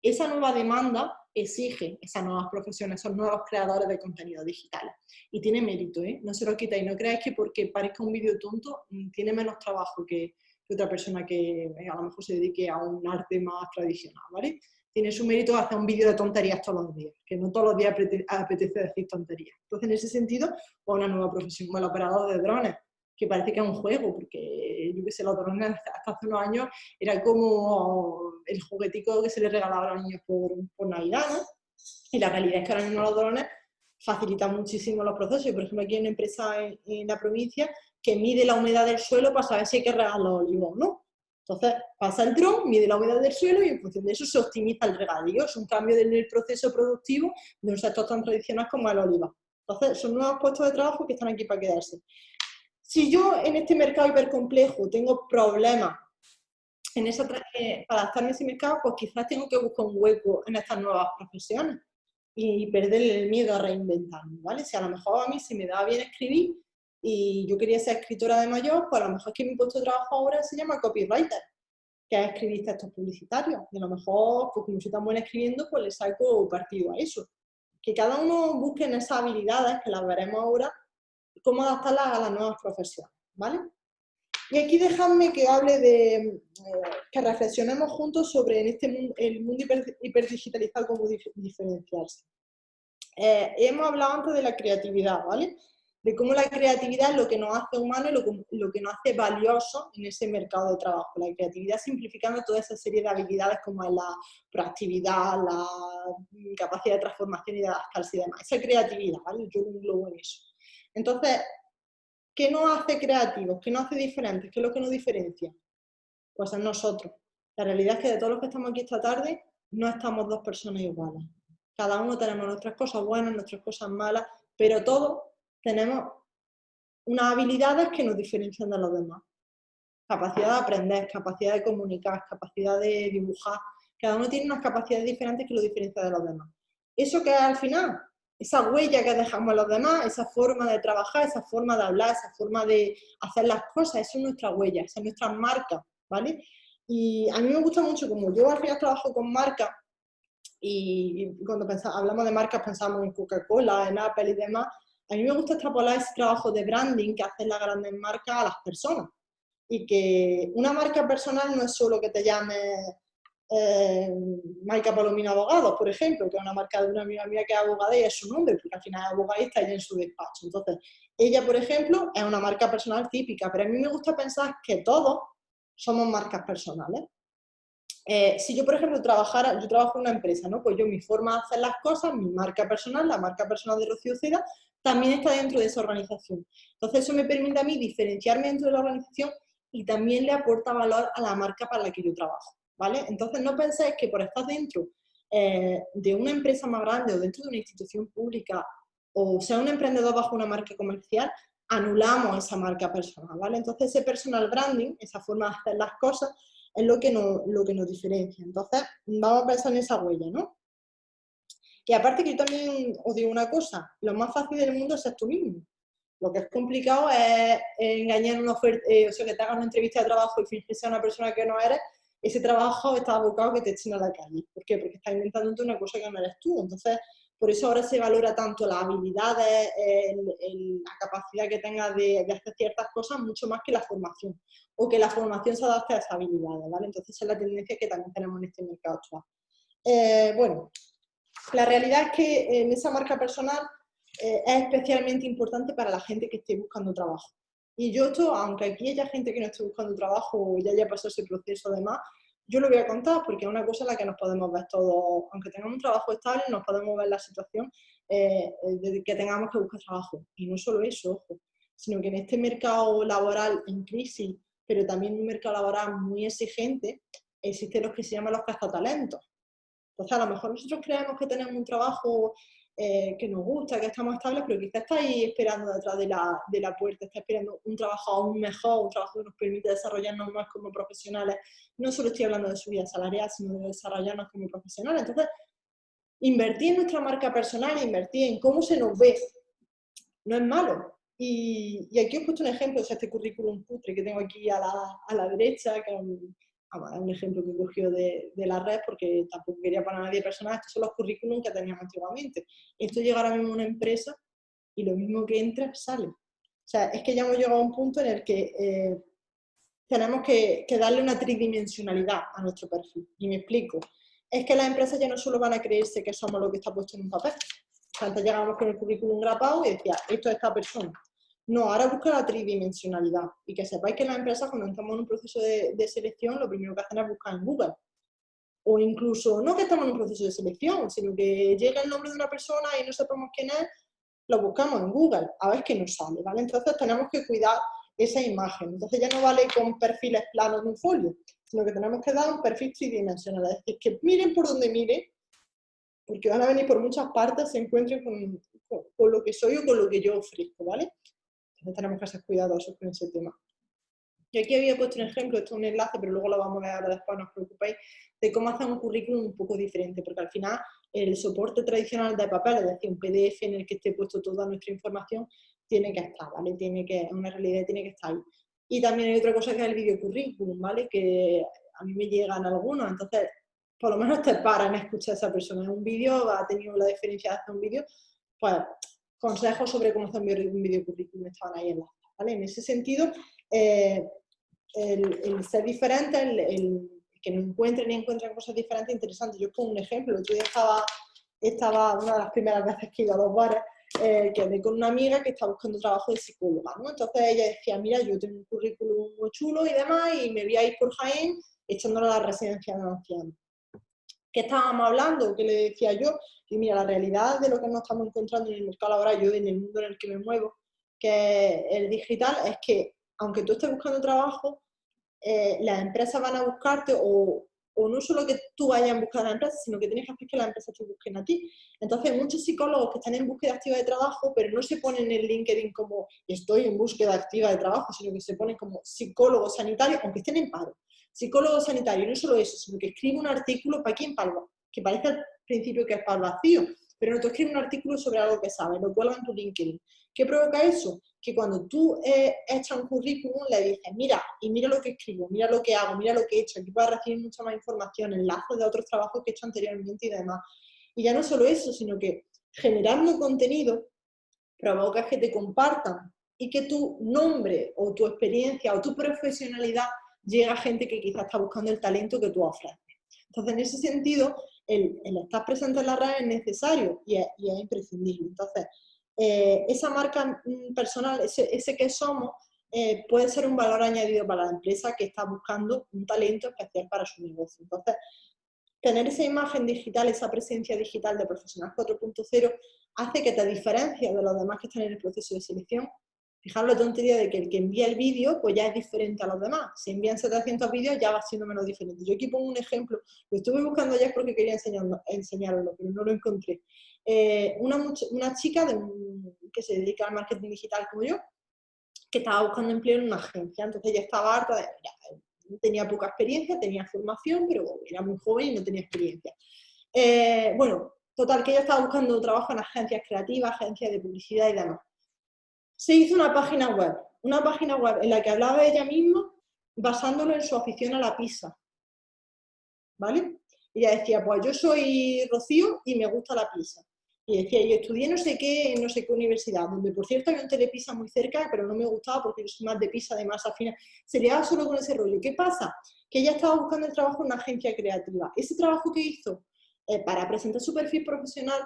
esa nueva demanda exige esas nuevas profesiones, esos nuevos creadores de contenido digital. Y tiene mérito, ¿eh? no se lo quita. Y no creáis que porque parezca un vídeo tonto, mm, tiene menos trabajo que, otra persona que eh, a lo mejor se dedique a un arte más tradicional, ¿vale? Tiene su mérito hacer un vídeo de tonterías todos los días, que no todos los días apetece decir tonterías. Entonces, en ese sentido, pues una nueva profesión, como el operador de drones, que parece que es un juego, porque yo que sé, los drones hasta hace unos años era como el juguetico que se le regalaba a los niños por, por Navidad, ¿no? Y la realidad es que ahora mismo los drones facilitan muchísimo los procesos. Por ejemplo, aquí hay una empresa en, la provincia que mide la humedad del suelo para saber si hay que regar los olivos, ¿no? Entonces, pasa el dron, mide la humedad del suelo y en función de eso se optimiza el regadío. Es un cambio en el proceso productivo de un sector tan tradicional como el oliva. Entonces, son nuevos puestos de trabajo que están aquí para quedarse. Si yo en este mercado hipercomplejo tengo problemas en esa, eh, para adaptarme a ese mercado, pues quizás tengo que buscar un hueco en estas nuevas profesiones y perder el miedo a reinventarme, ¿vale? Si a lo mejor a mí se me da bien escribir y yo quería ser escritora de mayor, pues a lo mejor es que mi puesto de trabajo ahora se llama copywriter, que es escribir textos publicitarios. Y a lo mejor, pues como soy tan buena escribiendo, pues le saco partido a eso. Que cada uno busque en esas habilidades, que las veremos ahora, cómo adaptarlas a las nuevas profesiones, ¿vale? Y aquí dejadme que hable de, eh, que reflexionemos juntos sobre en este el mundo hiperdigitalizado, cómo diferenciarse. Eh, hemos hablado antes de la creatividad, ¿vale? de cómo la creatividad es lo que nos hace humanos y lo, que nos hace valiosos en ese mercado de trabajo. La creatividad simplificando toda esa serie de habilidades como es la proactividad, la capacidad de transformación y de adaptarse y demás. Esa creatividad, ¿vale? Yo lo englobo en eso. Entonces, ¿qué nos hace creativos? ¿Qué nos hace diferentes? ¿Qué es lo que nos diferencia? Pues es nosotros. La realidad es que de todos los que estamos aquí esta tarde, no estamos dos personas iguales. Cada uno tenemos nuestras cosas buenas, nuestras cosas malas, pero todos tenemos unas habilidades que nos diferencian de los demás. Capacidad de aprender, capacidad de comunicar, capacidad de dibujar. Cada uno tiene unas capacidades diferentes que lo diferencian de los demás. ¿Eso que es al final? Esa huella que dejamos a los demás, esa forma de trabajar, esa forma de hablar, esa forma de hacer las cosas, eso es nuestra huella, esa es nuestra marca, ¿vale? Y a mí me gusta mucho, como yo al final trabajo con marcas, y cuando hablamos de marcas pensamos en Coca-Cola, en Apple y demás, a mí me gusta extrapolar ese trabajo de branding que hacen las grandes marcas a las personas. Y que una marca personal no es solo que te llame eh, Palomino Abogados, por ejemplo, que es una marca de una amiga mía que es abogada y es su nombre, porque al final es abogada y está en su despacho. Entonces, ella, por ejemplo, es una marca personal típica, pero a mí me gusta pensar que todos somos marcas personales. Eh, si yo, por ejemplo, trabajara, yo trabajo en una empresa, ¿no? Pues yo mi forma de hacer las cosas, mi marca personal, la marca personal de Rocío Ceda, también está dentro de esa organización. Entonces eso me permite a mí diferenciarme dentro de la organización y también le aporta valor a la marca para la que yo trabajo, ¿vale? Entonces no penséis que por estar dentro eh, de una empresa más grande o dentro de una institución pública o sea un emprendedor bajo una marca comercial, anulamos esa marca personal, ¿vale? Entonces ese personal branding, esa forma de hacer las cosas, es lo que, lo que nos diferencia. Entonces vamos a pensar en esa huella, ¿no? Y aparte que yo también os digo una cosa, lo más fácil del mundo es ser tú mismo. Lo que es complicado es engañar una oferta, eh, o sea, que te hagas una entrevista de trabajo y fingir ser una persona que no eres, ese trabajo está abocado que te echen a la calle. ¿Por qué? Porque estás inventándote una cosa que no eres tú. Entonces, por eso ahora se valora tanto las habilidades, la capacidad que tengas de, hacer ciertas cosas, mucho más que la formación. O que la formación se adapte a esas habilidades, ¿vale? Entonces, es la tendencia que también tenemos en este mercado actual. Eh, bueno, la realidad es que en esa marca personal eh, es especialmente importante para la gente que esté buscando trabajo. Y yo esto, aunque aquí haya gente que no esté buscando trabajo o ya haya pasado ese proceso demás, yo lo voy a contar porque es una cosa en la que nos podemos ver todos, aunque tengamos un trabajo estable, nos podemos ver la situación eh, de que tengamos que buscar trabajo. Y no solo eso, ojo, sino que en este mercado laboral en crisis, pero también un mercado laboral muy exigente, existen los que se llaman los cazatalentos. Entonces, a lo mejor nosotros creemos que tenemos un trabajo eh, que nos gusta, que estamos estables, pero quizás está ahí esperando detrás de la, de la, puerta, está esperando un trabajo aún mejor, un trabajo que nos permite desarrollarnos más como profesionales. No solo estoy hablando de subida salarial, sino de desarrollarnos como profesionales. Entonces, invertir en nuestra marca personal, invertir en cómo se nos ve, no es malo. Y, y aquí os he puesto un ejemplo, o sea, este currículum putre que tengo aquí a la, a la derecha, que es un ejemplo que cogió de, de, la red porque tampoco quería para nadie personal, estos son los currículums que teníamos antiguamente. Esto llega ahora mismo a una empresa y lo mismo que entra, sale. O sea, es que ya hemos llegado a un punto en el que eh, tenemos que, que, darle una tridimensionalidad a nuestro perfil. Y me explico. Es que las empresas ya no solo van a creerse que somos lo que está puesto en un papel. Antes llegábamos con el currículum grapado y decía, esto es esta persona. No, ahora busca la tridimensionalidad y que sepáis que las empresas cuando estamos en un proceso de, selección lo primero que hacen es buscar en Google. O incluso, no que estamos en un proceso de selección, sino que llega el nombre de una persona y no sabemos quién es, lo buscamos en Google, a ver qué nos sale, ¿vale? Entonces tenemos que cuidar esa imagen. Entonces ya no vale con perfiles planos de un folio, sino que tenemos que dar un perfil tridimensional. Es decir, que miren por donde miren, porque van a venir por muchas partes, se encuentren con, con lo que soy o con lo que yo ofrezco, ¿vale? Tenemos que ser cuidadosos con ese tema. Y aquí había puesto un ejemplo, esto es un enlace, pero luego lo vamos a ver después, no os preocupéis, de cómo hacer un currículum un poco diferente, porque al final el soporte tradicional de papel, es decir, un PDF en el que esté puesto toda nuestra información, tiene que estar, ¿vale? Tiene que, una realidad tiene que estar ahí. Y también hay otra cosa que es el video currículum, ¿vale? Que a mí me llegan algunos, entonces por lo menos te paran a escuchar a esa persona. En un vídeo ha tenido la diferencia de hacer un vídeo, pues consejos sobre cómo hacer un video currículum estaban ahí en la ¿vale? En ese sentido, eh, el, ser diferente, el, que no encuentren y encuentren cosas diferentes, interesantes. Yo pongo un ejemplo, yo estaba, una de las primeras veces que iba a los bares eh, quedé con una amiga que está buscando trabajo de psicóloga, ¿no? Entonces ella decía, mira, yo tengo un currículum muy chulo y demás, y me voy a ir por Jaén echándole a la residencia de ancianos. ¿Qué estábamos hablando? ¿Qué le decía yo? Y mira, la realidad de lo que nos estamos encontrando en el mercado laboral, yo en el mundo en el que me muevo, que el digital, es que aunque tú estés buscando trabajo, eh, las empresas van a buscarte o, o no solo que tú vayas en busca de la empresa, sino que tienes que hacer que las empresas te busquen a ti. Entonces, muchos psicólogos que están en búsqueda activa de trabajo, pero no se ponen en LinkedIn como estoy en búsqueda activa de trabajo, sino que se ponen como psicólogo sanitario, aunque estén en paro. Psicólogo sanitario, no solo eso, sino que escribe un artículo para quién, para que parece al principio que es el vacío, pero no, tú escribes un artículo sobre algo que sabes, lo cuelgas en tu LinkedIn. ¿Qué provoca eso? Que cuando tú eh, echas un currículum le dices, mira, y mira lo que escribo, mira lo que hago, mira lo que he hecho, aquí puedes recibir mucha más información, enlaces de otros trabajos que he hecho anteriormente y demás. Y ya no solo eso, sino que generando contenido provocas que te compartan y que tu nombre o tu experiencia o tu profesionalidad llegue a gente que quizás está buscando el talento que tú ofreces. Entonces, en ese sentido, el, estar presente en la red es necesario y es, imprescindible. Entonces, eh, esa marca mm, personal, ese, ese que somos, eh, puede ser un valor añadido para la empresa que está buscando un talento especial para su negocio. Entonces, tener esa imagen digital, esa presencia digital de Profesional 4.0 hace que te diferencies de los demás que están en el proceso de selección. Fijaros la tontería de que el que envía el vídeo pues ya es diferente a los demás. Si envían 700 vídeos ya va siendo menos diferente. Yo aquí pongo un ejemplo, lo estuve buscando ayer porque quería enseñarlo, enseñarlo pero no lo encontré. Eh, una, chica que se dedica al marketing digital como yo, que estaba buscando empleo en una agencia. Entonces ella estaba harta, de, tenía poca experiencia, tenía formación, pero era muy joven y no tenía experiencia. Eh, bueno, total, que ella estaba buscando trabajo en agencias creativas, agencias de publicidad y demás. Se hizo una página web, una página web en la que hablaba ella misma basándolo en su afición a la pizza. ¿Vale? Ella decía, pues yo soy Rocío y me gusta la pizza. Y decía, yo estudié no sé qué, en no sé qué universidad, donde por cierto había un telepisa muy cerca, pero no me gustaba porque yo soy más de pisa, de masa fina. Se liaba solo con ese rollo. ¿Qué pasa? Que ella estaba buscando el trabajo en una agencia creativa. Ese trabajo que hizo eh, para presentar su perfil profesional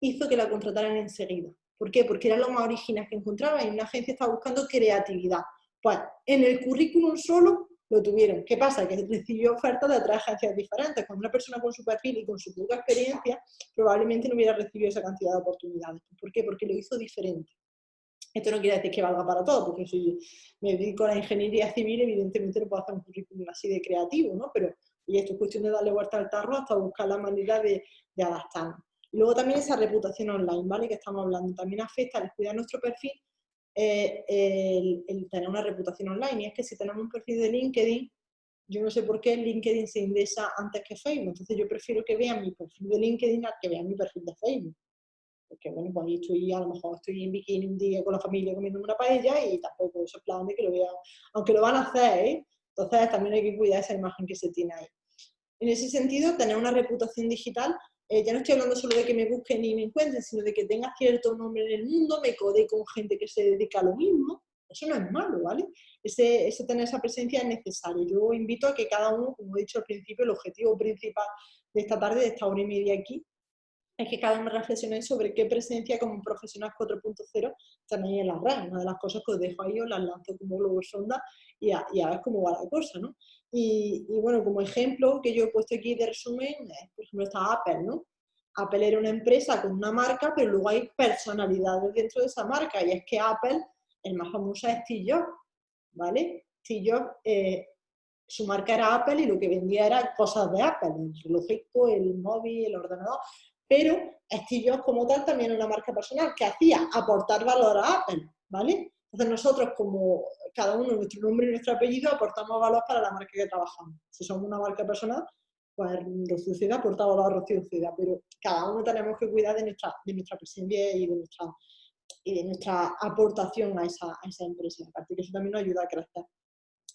hizo que la contrataran enseguida. ¿Por qué? Porque era lo más original que encontraba y una agencia estaba buscando creatividad. Pues en el currículum solo lo tuvieron. ¿Qué pasa? Que recibió ofertas de otras agencias diferentes. Cuando una persona con su perfil y con su poca experiencia probablemente no hubiera recibido esa cantidad de oportunidades. ¿Por qué? Porque lo hizo diferente. Esto no quiere decir que valga para todo, porque si me dedico a la ingeniería civil, evidentemente no puedo hacer un currículum así de creativo, ¿no? Pero y esto es cuestión de darle vuelta al tarro hasta buscar la manera de, de adaptarnos. Luego también esa reputación online, ¿vale? Que estamos hablando, también afecta al cuidar nuestro perfil eh, el, tener una reputación online. Y es que si tenemos un perfil de LinkedIn, yo no sé por qué LinkedIn se indexa antes que Facebook. Entonces yo prefiero que vean mi perfil de LinkedIn a que vean mi perfil de Facebook. Porque bueno, pues ahí estoy, a lo mejor estoy en bikini un día con la familia comiendo una paella y tampoco eso es plan de que lo vean, aunque lo van a hacer, ¿eh? Entonces también hay que cuidar esa imagen que se tiene ahí. En ese sentido, tener una reputación digital eh, ya no estoy hablando solo de que me busquen y me encuentren, sino de que tenga cierto nombre en el mundo, me code con gente que se dedica a lo mismo. Eso no es malo, ¿vale? Ese, tener esa presencia es necesario. Yo invito a que cada uno, como he dicho al principio, el objetivo principal de esta tarde, de esta hora y media aquí, es que cada uno reflexione sobre qué presencia como profesional 4.0 tenéis en la red. Una de las cosas que os dejo ahí os las lanzo como globo sonda y a, y a ver cómo va la cosa, ¿no? Y, bueno, como ejemplo que yo he puesto aquí de resumen, por ejemplo está Apple, ¿no? Apple era una empresa con una marca, pero luego hay personalidades dentro de esa marca, y es que Apple, el más famoso es Steve Jobs, ¿vale? Steve Jobs, eh, su marca era Apple y lo que vendía era cosas de Apple, el relojito, el móvil, el ordenador, pero Steve Jobs como tal también era una marca personal que hacía aportar valor a Apple, ¿vale? Entonces nosotros, como cada uno, nuestro nombre y nuestro apellido, aportamos valor para la marca que trabajamos. Si somos una marca personal, pues Rocío Ciudad aporta valor a Rocío Ciudad, pero cada uno tenemos que cuidar de nuestra, de nuestra presencia y de nuestra, y de nuestra aportación a esa, a esa empresa. Aparte que eso también nos ayuda a crecer.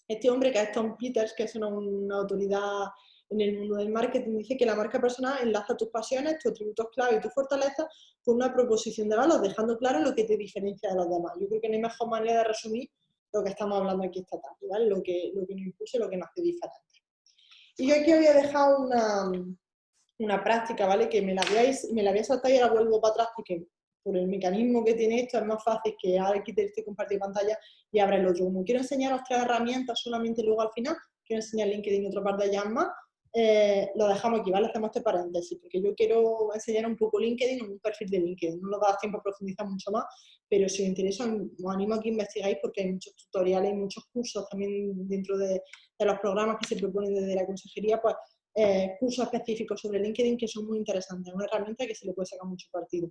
Este hombre, que es Tom Peters, que es una, una autoridad en el mundo del marketing dice que la marca personal enlaza tus pasiones, tus atributos clave y tu fortaleza con una proposición de valor, dejando claro lo que te diferencia de los demás. Yo creo que no hay mejor manera de resumir lo que estamos hablando aquí esta tarde, ¿vale? lo, que, lo que nos impulsa y lo que nos hace diferente. Y yo aquí había dejado una, una práctica, ¿vale? Que me la, me la voy a saltar y ahora vuelvo para atrás porque por el mecanismo que tiene esto, es más fácil que ahora quite este compartir pantalla y abra el otro. Como quiero enseñaros tres herramientas solamente luego al final, quiero enseñar LinkedIn otra parte de más, eh, lo dejamos aquí, ¿vale? Hacemos este paréntesis, porque yo quiero enseñar un poco LinkedIn, un perfil de LinkedIn. No nos da tiempo a profundizar mucho más, pero si os interesa, os animo a que investigáis porque hay muchos tutoriales y muchos cursos también dentro de, los programas que se proponen desde la consejería, pues eh, cursos específicos sobre LinkedIn que son muy interesantes. Es una herramienta que se le puede sacar mucho partido.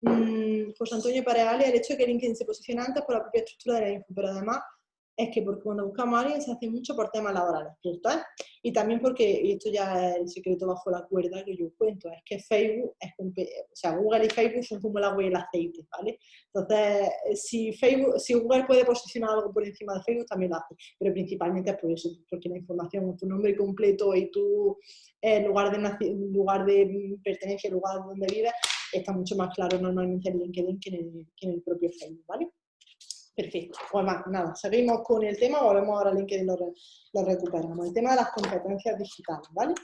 Mm, José Antonio Pareale, el hecho de que LinkedIn se posiciona antes por la propia estructura de la info, pero además es que porque cuando buscamos a alguien se hace mucho por temas laborales, ¿cierto? Y también porque, y esto ya es el secreto bajo la cuerda que yo cuento, es que Facebook, es, o sea, Google y Facebook son como el agua y el aceite, ¿vale? Entonces, si, Facebook, si Google puede posicionar algo por encima de Facebook, también lo hace, pero principalmente es por eso, porque la información, tu nombre completo y tu eh, lugar, de, lugar de pertenencia, lugar donde vives, está mucho más claro normalmente en LinkedIn que en el propio Facebook, ¿vale? Perfecto. Pues nada, seguimos con el tema, volvemos ahora a LinkedIn lo, lo recuperamos. El tema de las competencias digitales, ¿vale?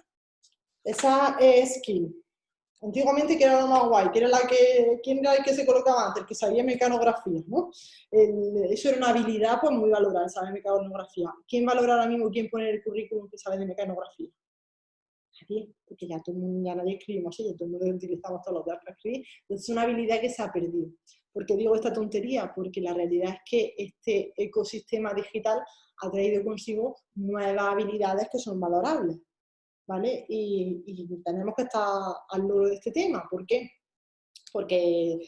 Esa es skill. Antiguamente, que era lo más guay? que era la que, ¿Quién era el que se colocaba antes? El que sabía mecanografía, ¿no? eso era una habilidad pues, muy valorada, saber mecanografía. ¿Quién valora ahora mismo quién pone el currículum que sabe de mecanografía? Nadie, porque ya, todo ya nadie escribimos así, ya todo el mundo utilizamos todos los días para escribir. Entonces es una habilidad que se ha perdido. ¿Por qué digo esta tontería? Porque la realidad es que este ecosistema digital ha traído consigo nuevas habilidades que son valorables, ¿vale? Y, tenemos que estar al loro de este tema. ¿Por qué? Porque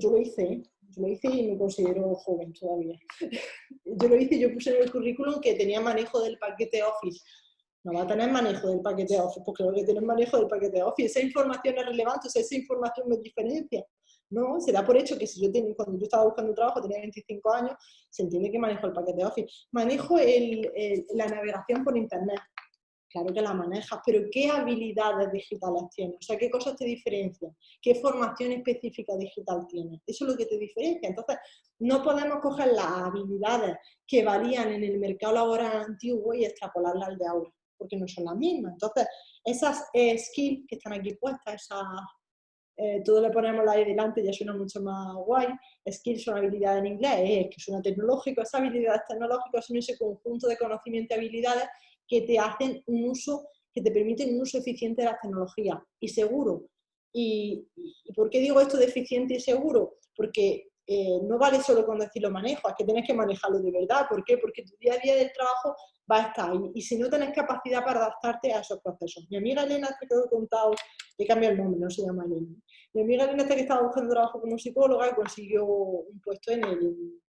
yo lo hice, yo lo hice y me considero joven todavía. yo lo hice, yo puse en el currículum que tenía manejo del paquete Office. No va a tener manejo del paquete Office, porque lo que tiene manejo del paquete Office. Esa información es relevante, o sea, esa información me diferencia. No, se da por hecho que si yo tengo, cuando yo estaba buscando trabajo, tenía 25 años, se entiende que manejo el paquete Office. Manejo la navegación por Internet. Claro que la manejas, pero ¿qué habilidades digitales tienes? O sea, ¿qué cosas te diferencian? ¿Qué formación específica digital tienes? Eso es lo que te diferencia. Entonces, no podemos coger las habilidades que varían en el mercado laboral antiguo y extrapolarlas al de ahora, porque no son las mismas. Entonces, esas skills que están aquí puestas, esas eh, todo le ponemos ahí delante ya suena mucho más guay. Skills son habilidades en inglés, es que suena tecnológico. Esas habilidades tecnológicas son ese conjunto de conocimientos y habilidades que te hacen un uso, que te permiten un uso eficiente de las tecnologías y seguro. ¿Y, y por qué digo esto de eficiente y seguro? Porque eh, no vale solo con decir lo manejo, es que tienes que manejarlo de verdad. ¿Por qué? Porque tu día a día del trabajo va a estar ahí. Y si no tienes capacidad para adaptarte a esos procesos. Mi amiga Elena, que te he contado, he cambiado el nombre, no se llama Elena. Mi amiga Elena, que estaba buscando trabajo como psicóloga y consiguió un puesto en, el,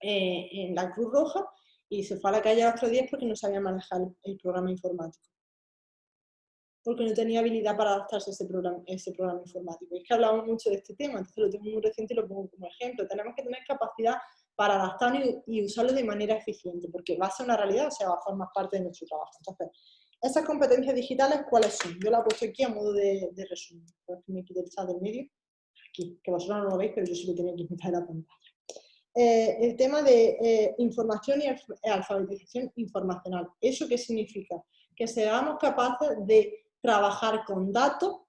eh, en la Cruz Roja y se fue a la calle a otros días porque no sabía manejar el programa informático porque no tenía habilidad para adaptarse a ese programa, ese programa informático. es que hablamos mucho de este tema, entonces lo tengo muy reciente y lo pongo como ejemplo. Tenemos que tener capacidad para adaptarnos y, usarlo de manera eficiente, porque va a ser una realidad, o sea, va a formar parte de nuestro trabajo. Entonces, esas competencias digitales, ¿cuáles son? Yo la he puesto aquí a modo de, resumen. Por que me quite el chat del medio. Aquí, que vosotros no lo veis, pero yo sí lo tenía quitar en la pantalla. Eh, el tema de eh, información y alfabetización informacional. ¿Eso qué significa? Que seamos capaces de trabajar con datos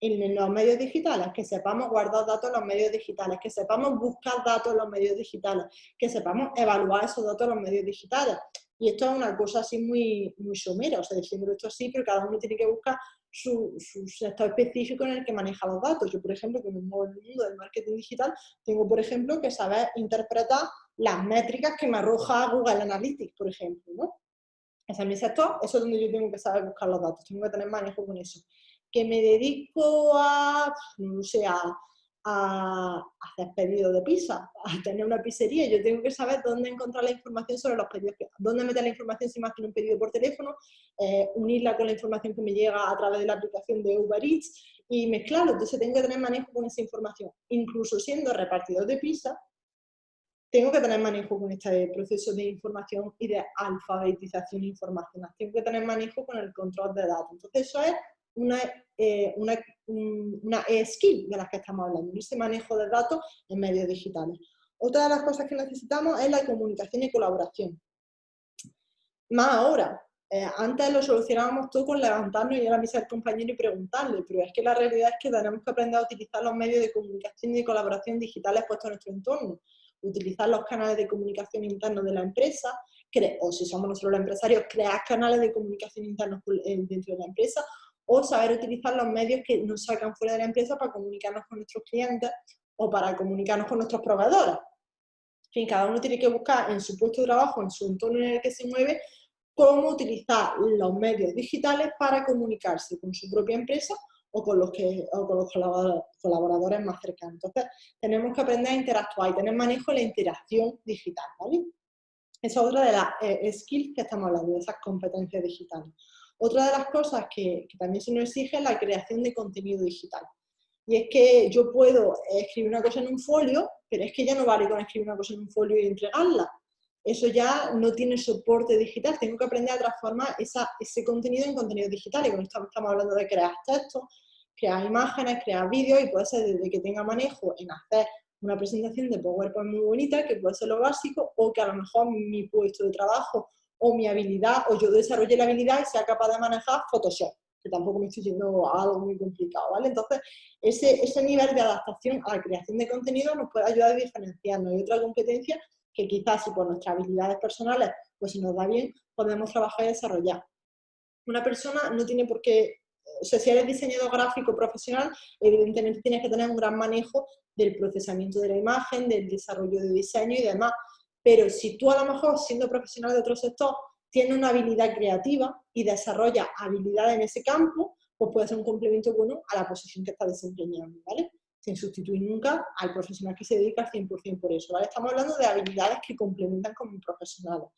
en los medios digitales, que sepamos guardar datos en los medios digitales, que sepamos buscar datos en los medios digitales, que sepamos evaluar esos datos en los medios digitales. Y esto es una cosa así muy, muy somera, o sea, diciendo esto así, pero cada uno tiene que buscar su, sector específico en el que maneja los datos. Yo, por ejemplo, que me muevo en el mundo del marketing digital, tengo, por ejemplo, que saber interpretar las métricas que me arroja Google Analytics, por ejemplo, ¿no? Ese es mi sector, eso es donde yo tengo que saber buscar los datos, tengo que tener manejo con eso. Que me dedico a, no sé, a, hacer pedidos de pizza, a tener una pizzería, yo tengo que saber dónde encontrar la información sobre los pedidos, dónde meter la información si más que un pedido por teléfono, eh, unirla con la información que me llega a través de la aplicación de Uber Eats y mezclarlo, entonces tengo que tener manejo con esa información. Incluso siendo repartidor de pizza, tengo que tener manejo con este proceso de información y de alfabetización informacional. Tengo que tener manejo con el control de datos. Entonces, eso es una, eh, una, una skill de las que estamos hablando, ese manejo de datos en medios digitales. Otra de las cosas que necesitamos es la comunicación y colaboración. Más ahora, eh, antes lo solucionábamos todo con levantarnos y ir a misa del compañero y preguntarle, pero es que la realidad es que tenemos que aprender a utilizar los medios de comunicación y de colaboración digitales puestos en nuestro entorno, utilizar los canales de comunicación internos de la empresa, o si somos nosotros los empresarios, crear canales de comunicación internos eh, dentro de la empresa, o saber utilizar los medios que nos sacan fuera de la empresa para comunicarnos con nuestros clientes o para comunicarnos con nuestros proveedores. En fin, cada uno tiene que buscar en su puesto de trabajo, en su entorno en el que se mueve, cómo utilizar los medios digitales para comunicarse con su propia empresa o con los, que, con los colaboradores más cercanos. Entonces, tenemos que aprender a interactuar y tener manejo de la interacción digital, ¿vale? Esa es otra de las eh, skills que estamos hablando, de esas competencias digitales. Otra de las cosas que, que también se nos exige es la creación de contenido digital. Y es que yo puedo escribir una cosa en un folio, pero es que ya no vale con escribir una cosa en un folio y entregarla eso ya no tiene soporte digital. Tengo que aprender a transformar ese contenido en contenido digital. Y con esto estamos hablando de crear textos, crear imágenes, crear vídeos y puede ser desde que tenga manejo en hacer una presentación de PowerPoint muy bonita, que puede ser lo básico, o que a lo mejor mi puesto de trabajo o mi habilidad, o yo desarrolle la habilidad y sea capaz de manejar Photoshop, que tampoco me estoy yendo a algo muy complicado, ¿vale? Entonces, ese, ese nivel de adaptación a la creación de contenido nos puede ayudar a diferenciarnos. Y otra competencia que quizás si por nuestras habilidades personales pues si nos da bien, podemos trabajar y desarrollar. Una persona no tiene por qué, o sea, si eres diseñador gráfico profesional, evidentemente tienes que tener un gran manejo del procesamiento de la imagen, del desarrollo de diseño y demás. Pero si tú a lo mejor, siendo profesional de otro sector, tienes una habilidad creativa y desarrollas habilidades en ese campo, pues puede ser un complemento bueno a la posición que estás desempeñando, ¿vale? Sin sustituir nunca al profesional que se dedica al 100% por eso. ¿vale? Estamos hablando de habilidades que complementan como profesionales.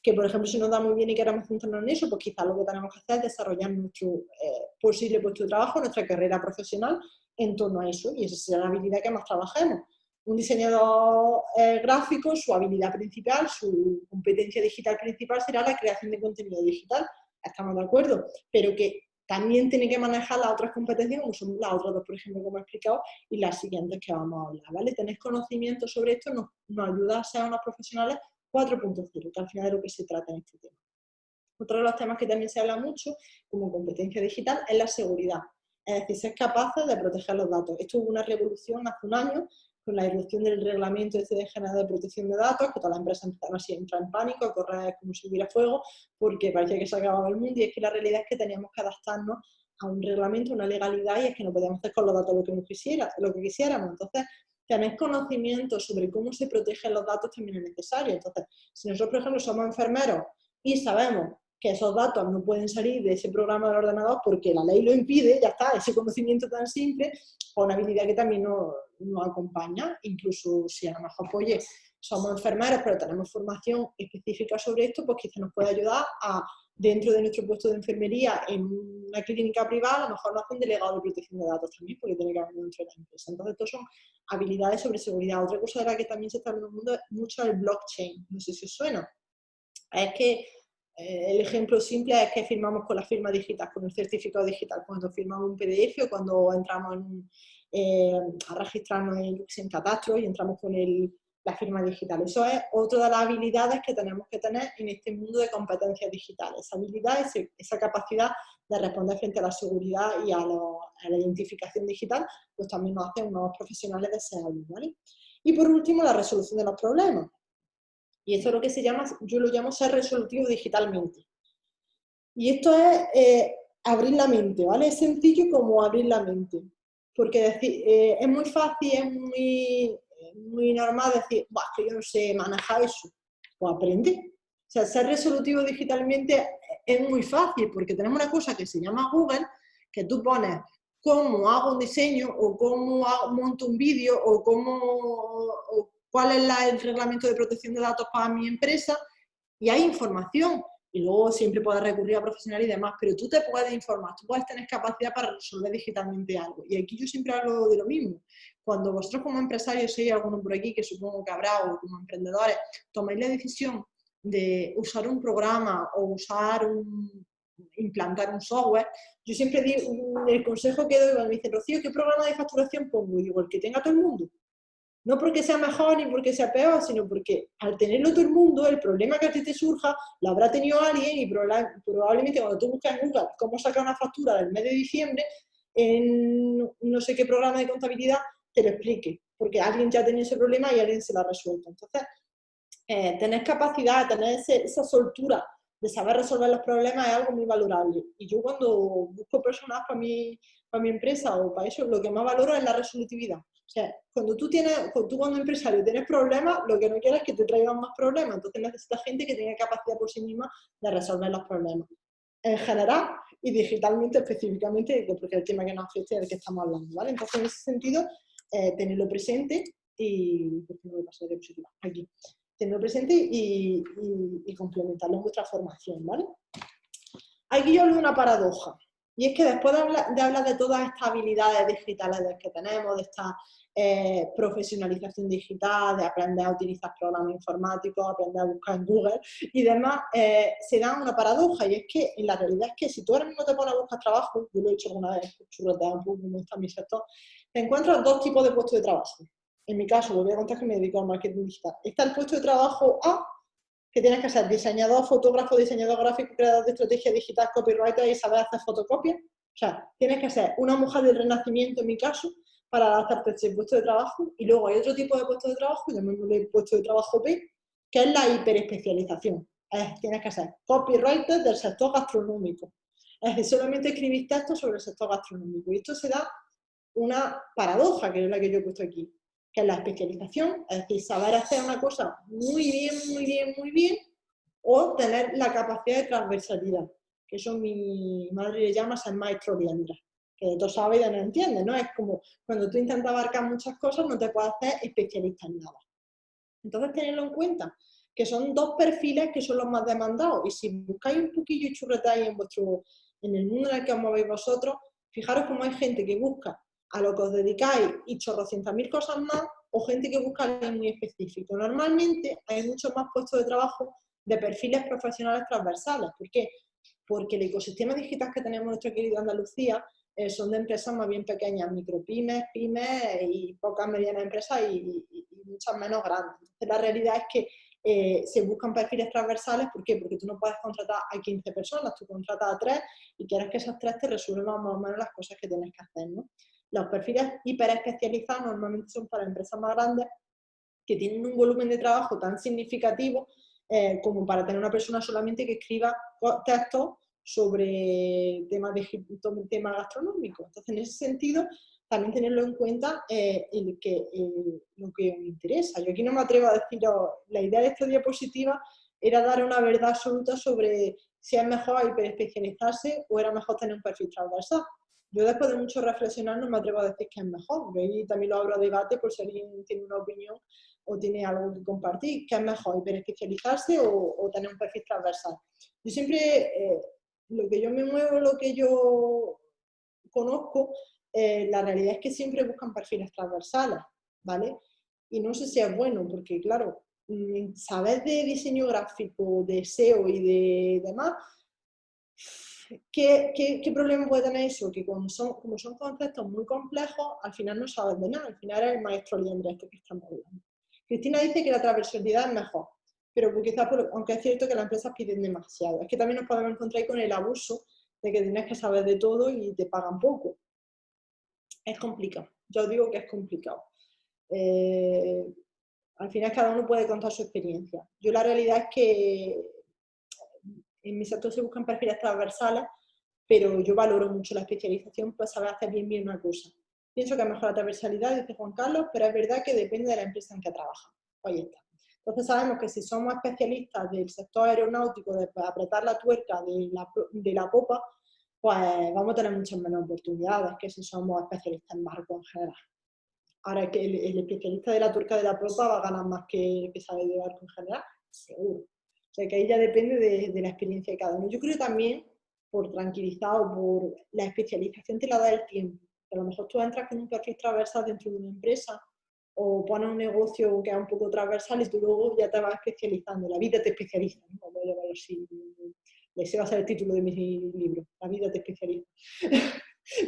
Que, por ejemplo, si nos da muy bien y queremos centrarnos en eso, pues quizás lo que tenemos que hacer es desarrollar nuestro eh, posible puesto de trabajo, nuestra carrera profesional en torno a eso. Y esa será la habilidad que más trabajemos. Un diseñador eh, gráfico, su habilidad principal, su competencia digital principal será la creación de contenido digital. Estamos de acuerdo. Pero que también tiene que manejar las otras competencias, como son las otras dos, por ejemplo, como he explicado, y las siguientes que vamos a hablar, ¿vale? Tener conocimiento sobre esto nos, nos ayuda a ser unos profesionales 4.0, que al final de lo que se trata en este tema. Otro de los temas que también se habla mucho, como competencia digital, es la seguridad. Es decir, ser capaces de proteger los datos. Esto hubo una revolución hace un año con la irrupción del reglamento este de de protección de datos, que todas las empresas empezaron así a entrar en pánico, a correr como si hubiera fuego, porque parecía que se acababa el mundo, y es que la realidad es que teníamos que adaptarnos a un reglamento, una legalidad, y es que no podíamos hacer con los datos lo que, quisiera, lo que quisiéramos. Entonces, tener conocimiento sobre cómo se protegen los datos también es necesario. Entonces, si nosotros, por ejemplo, somos enfermeros y sabemos que esos datos no pueden salir de ese programa del ordenador porque la ley lo impide, ya está, ese conocimiento tan simple, o una habilidad que también nos, acompaña, incluso si a lo mejor, pues, oye, somos enfermeros, pero tenemos formación específica sobre esto, pues quizá nos puede ayudar a, dentro de nuestro puesto de enfermería, en una clínica privada, a lo mejor nos hacen delegado de protección de datos también, porque tiene que haber dentro de la empresa. Entonces, esto son habilidades sobre seguridad. Otra cosa de la que también se está hablando mucho es el blockchain, no sé si os suena. Es que el ejemplo simple es que firmamos con la firma digital, con el certificado digital, cuando firmamos un PDF o cuando entramos eh, a registrarnos en, en catastro y entramos con la firma digital. Eso es otra de las habilidades que tenemos que tener en este mundo de competencias digitales. Esa habilidad, esa capacidad de responder frente a la seguridad y a, la identificación digital, pues también nos hace unos profesionales deseables. ¿vale? Y por último, la resolución de los problemas. Y esto es lo que se llama, yo lo llamo ser resolutivo digitalmente. Y esto es eh, abrir la mente, ¿vale? Es sencillo como abrir la mente. Porque eh, es muy fácil, es muy, muy normal decir, que yo no sé manejar eso. Pues aprende. O sea, ser resolutivo digitalmente es muy fácil porque tenemos una cosa que se llama Google, que tú pones cómo hago un diseño o cómo monto un vídeo o cómo, cuál es el reglamento de protección de datos para mi empresa y hay información. Y luego siempre puedes recurrir a profesionales y demás, pero tú te puedes informar, tú puedes tener capacidad para resolver digitalmente algo. Y aquí yo siempre hablo de lo mismo. Cuando vosotros como empresarios, si hay alguno por aquí, que supongo que habrá, o como emprendedores, tomáis la decisión de usar un programa o usar un, implantar un software, yo siempre digo, el consejo que doy, me dice, Rocío, ¿qué programa de facturación pongo? Y digo, el que tenga todo el mundo No porque sea mejor ni porque sea peor, sino porque al tenerlo todo el mundo, el problema que a ti te surja lo habrá tenido alguien y probablemente cuando tú buscas en Google cómo sacar una factura del mes de diciembre, en no sé qué programa de contabilidad te lo explique, porque alguien ya tenía ese problema y alguien se lo ha resuelto. Entonces, eh, tener capacidad, tener esa soltura de saber resolver los problemas es algo muy valorable. Y yo cuando busco personas para mi, para mi empresa o para eso, lo que más valoro es la resolutividad. O sea, cuando tú, tienes, cuando tú como empresario tienes problemas, lo que no quieres es que te traigan más problemas. Entonces necesitas gente que tenga capacidad por sí misma de resolver los problemas. En general y digitalmente específicamente, porque es el tema que nos afecta y del que estamos hablando. ¿vale? Entonces, en ese sentido, eh, tenerlo presente y... ¿Por qué no me diapositiva? Aquí tenerlo presente y, complementarlo en vuestra formación, ¿vale? Aquí yo de una paradoja, y es que después de hablar de, todas estas habilidades digitales que tenemos, de esta eh, profesionalización digital, de aprender a utilizar programas informáticos, aprender a buscar en Google y demás, eh, se da una paradoja, y es que en la realidad es que si tú ahora mismo te pones a buscar trabajo, yo lo he hecho alguna vez, churrotear un poco como está mi sector, te encuentras dos tipos de puestos de trabajo. En mi caso, voy a contar que me dedico al marketing digital, está el puesto de trabajo A, que tienes que ser diseñador, fotógrafo, diseñador gráfico, creador de estrategia digital, copywriter y saber hacer fotocopias. O sea, tienes que ser una mujer del renacimiento, en mi caso, para adaptarte a ese puesto de trabajo. Y luego hay otro tipo de puesto de trabajo, llamémosle puesto de trabajo B, que es la hiperespecialización. Es, tienes que ser copywriter del sector gastronómico. Es decir, solamente escribir textos sobre el sector gastronómico. Y esto se da una paradoja, que es la que yo he puesto aquí que es la especialización, es decir, saber hacer una cosa muy bien, muy bien, muy bien, o tener la capacidad de transversalidad, que eso mi madre le llama ser maestro liendra, que de todo sabe y de no entiende, ¿no? Es como cuando tú intentas abarcar muchas cosas, no te puedes hacer especialista en nada. Entonces, tenedlo en cuenta, que son dos perfiles que son los más demandados, y si buscáis un poquillo y churretáis en, vuestro, en el mundo en el que os movéis vosotros, fijaros cómo hay gente que busca a lo que os dedicáis y chorrocientas mil cosas más, o gente que busca algo muy específico. Normalmente hay muchos más puestos de trabajo de perfiles profesionales transversales. ¿Por qué? Porque el ecosistema digital que tenemos en nuestra querida Andalucía eh, son de empresas más bien pequeñas, micropymes, pymes y pocas medianas empresas y, muchas menos grandes. La realidad es que eh, se buscan perfiles transversales, ¿por qué? Porque tú no puedes contratar a 15 personas, tú contratas a 3 y quieres que esas 3 te resuelvan más o menos las cosas que tienes que hacer, ¿no? Los perfiles hiperespecializados normalmente son para empresas más grandes que tienen un volumen de trabajo tan significativo eh, como para tener una persona solamente que escriba textos sobre temas, de, tema gastronómicos. Entonces, en ese sentido, también tenerlo en cuenta eh, lo que me interesa. Yo aquí no me atrevo a decir, la idea de esta diapositiva era dar una verdad absoluta sobre si es mejor hiperespecializarse o era mejor tener un perfil transversal. Yo después de mucho reflexionar no me atrevo a decir que es mejor, y también lo abro a debate por si alguien tiene una opinión o tiene algo que compartir, ¿qué es mejor, hiperespecializarse o, o tener un perfil transversal? Yo siempre, eh, lo que yo me muevo, lo que yo conozco, eh, la realidad es que siempre buscan perfiles transversales, ¿vale? Y no sé si es bueno, porque claro, mm, saber de diseño gráfico, de SEO y de demás, ¿Qué, qué, problema puede tener eso? Que como son, como son conceptos muy complejos, al final no sabes de nada, al final es el maestro liendre este que estamos hablando. Cristina dice que la transversalidad es mejor, pero quizás, aunque es cierto que las empresas piden demasiado, es que también nos podemos encontrar con el abuso de que tienes que saber de todo y te pagan poco. Es complicado, yo digo que es complicado. Eh, al final cada uno puede contar su experiencia. Yo la realidad es que en mi sector se buscan perfiles transversales, pero yo valoro mucho la especialización para saber hacer bien bien una cosa. Pienso que es mejor la transversalidad, dice Juan Carlos, pero es verdad que depende de la empresa en que trabaja. Ahí está. Entonces sabemos que si somos especialistas del sector aeronáutico, de apretar la tuerca de la, de la popa, pues vamos a tener muchas menos oportunidades que si somos especialistas en barco en general. Ahora que el, especialista de la tuerca de la popa va a ganar más que el que sabe de barco en general, seguro sea, que ahí ya depende de, la experiencia de cada uno. Yo creo también, por tranquilizado, por la especialización te la da el tiempo. A lo mejor tú entras con un perfil transversal dentro de una empresa o pones un negocio que es un poco transversal y tú luego ya te vas especializando. La vida te especializa, ¿no? Vamos a llamarlo así. Ese va a ser el título de mi libro, La vida te especializa.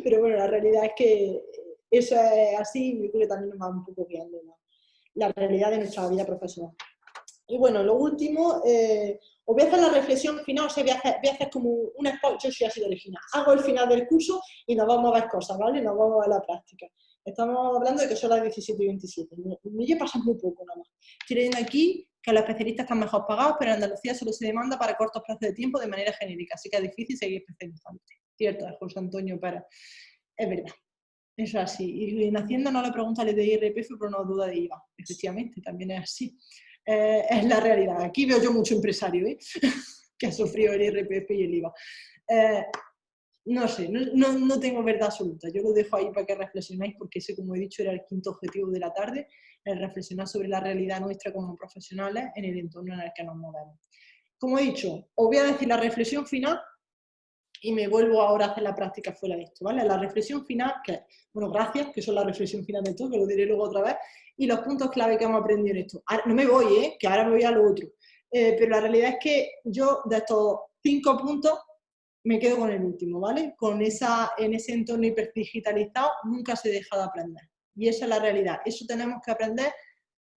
Pero bueno, la realidad es que eso es así y yo creo que también nos va un poco guiando la realidad de nuestra vida profesional. Y bueno, lo último, eh, os voy a hacer la reflexión final, o sea, voy a hacer, como un spot, yo soy así de original. Hago el final del curso y nos vamos a ver cosas, ¿vale? Nos vamos a ver la práctica. Estamos hablando de que son las 17 y 27. Me pasa muy poco nada más. Estoy leyendo aquí que los especialistas están mejor pagados, pero en Andalucía solo se demanda para cortos plazos de tiempo de manera genérica, así que es difícil seguir especializando. Cierto, José Antonio Pérez. Es verdad. Eso es así. Y en Hacienda no le pregunta de IRPF, pero no duda de IVA. Efectivamente, también es así. Eh, es la realidad. Aquí veo yo mucho empresario ¿eh? que ha sufrido el IRPF y el IVA. Eh, no sé, no, no, tengo verdad absoluta. Yo lo dejo ahí para que reflexionéis porque ese, como he dicho, era el quinto objetivo de la tarde, el reflexionar sobre la realidad nuestra como profesionales en el entorno en el que nos movemos. Como he dicho, os voy a decir la reflexión final y me vuelvo ahora a hacer la práctica fuera de esto, ¿vale? La reflexión final, que, bueno, gracias, que son la reflexión final de todo, que lo diré luego otra vez, y los puntos clave que hemos aprendido en esto. no me voy, ¿eh? Que ahora me voy a lo otro. Eh, pero la realidad es que yo de estos cinco puntos me quedo con el último, ¿vale? Con esa, en ese entorno hiperdigitalizado nunca se deja de aprender. Y esa es la realidad. Eso tenemos que aprender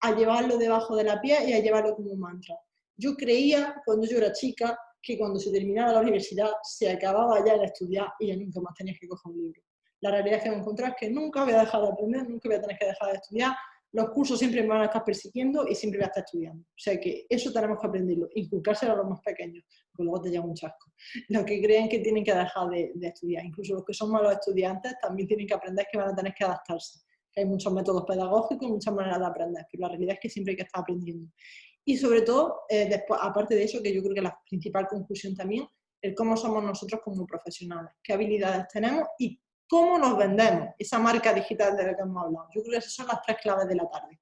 a llevarlo debajo de la piel y a llevarlo como un mantra. Yo creía, cuando yo era chica, que cuando se terminaba la universidad se acababa ya de estudiar y ya nunca más tenías que coger un libro. La realidad es que me encontrás que nunca voy a dejar de aprender, nunca voy a tener que dejar de estudiar, los cursos siempre me van a estar persiguiendo y siempre voy a estar estudiando. O sea que eso tenemos que aprenderlo, inculcárselo a los más pequeños, porque luego te lleva un chasco. Los que creen que tienen que dejar de, estudiar, incluso los que son malos estudiantes, también tienen que aprender que van a tener que adaptarse. hay muchos métodos pedagógicos muchas maneras de aprender, pero la realidad es que siempre hay que estar aprendiendo. Y sobre todo, eh, aparte de eso, que yo creo que la principal conclusión también, el cómo somos nosotros como profesionales, qué habilidades tenemos y cómo nos vendemos, esa marca digital de la que hemos hablado. Yo creo que esas son las tres claves de la tarde.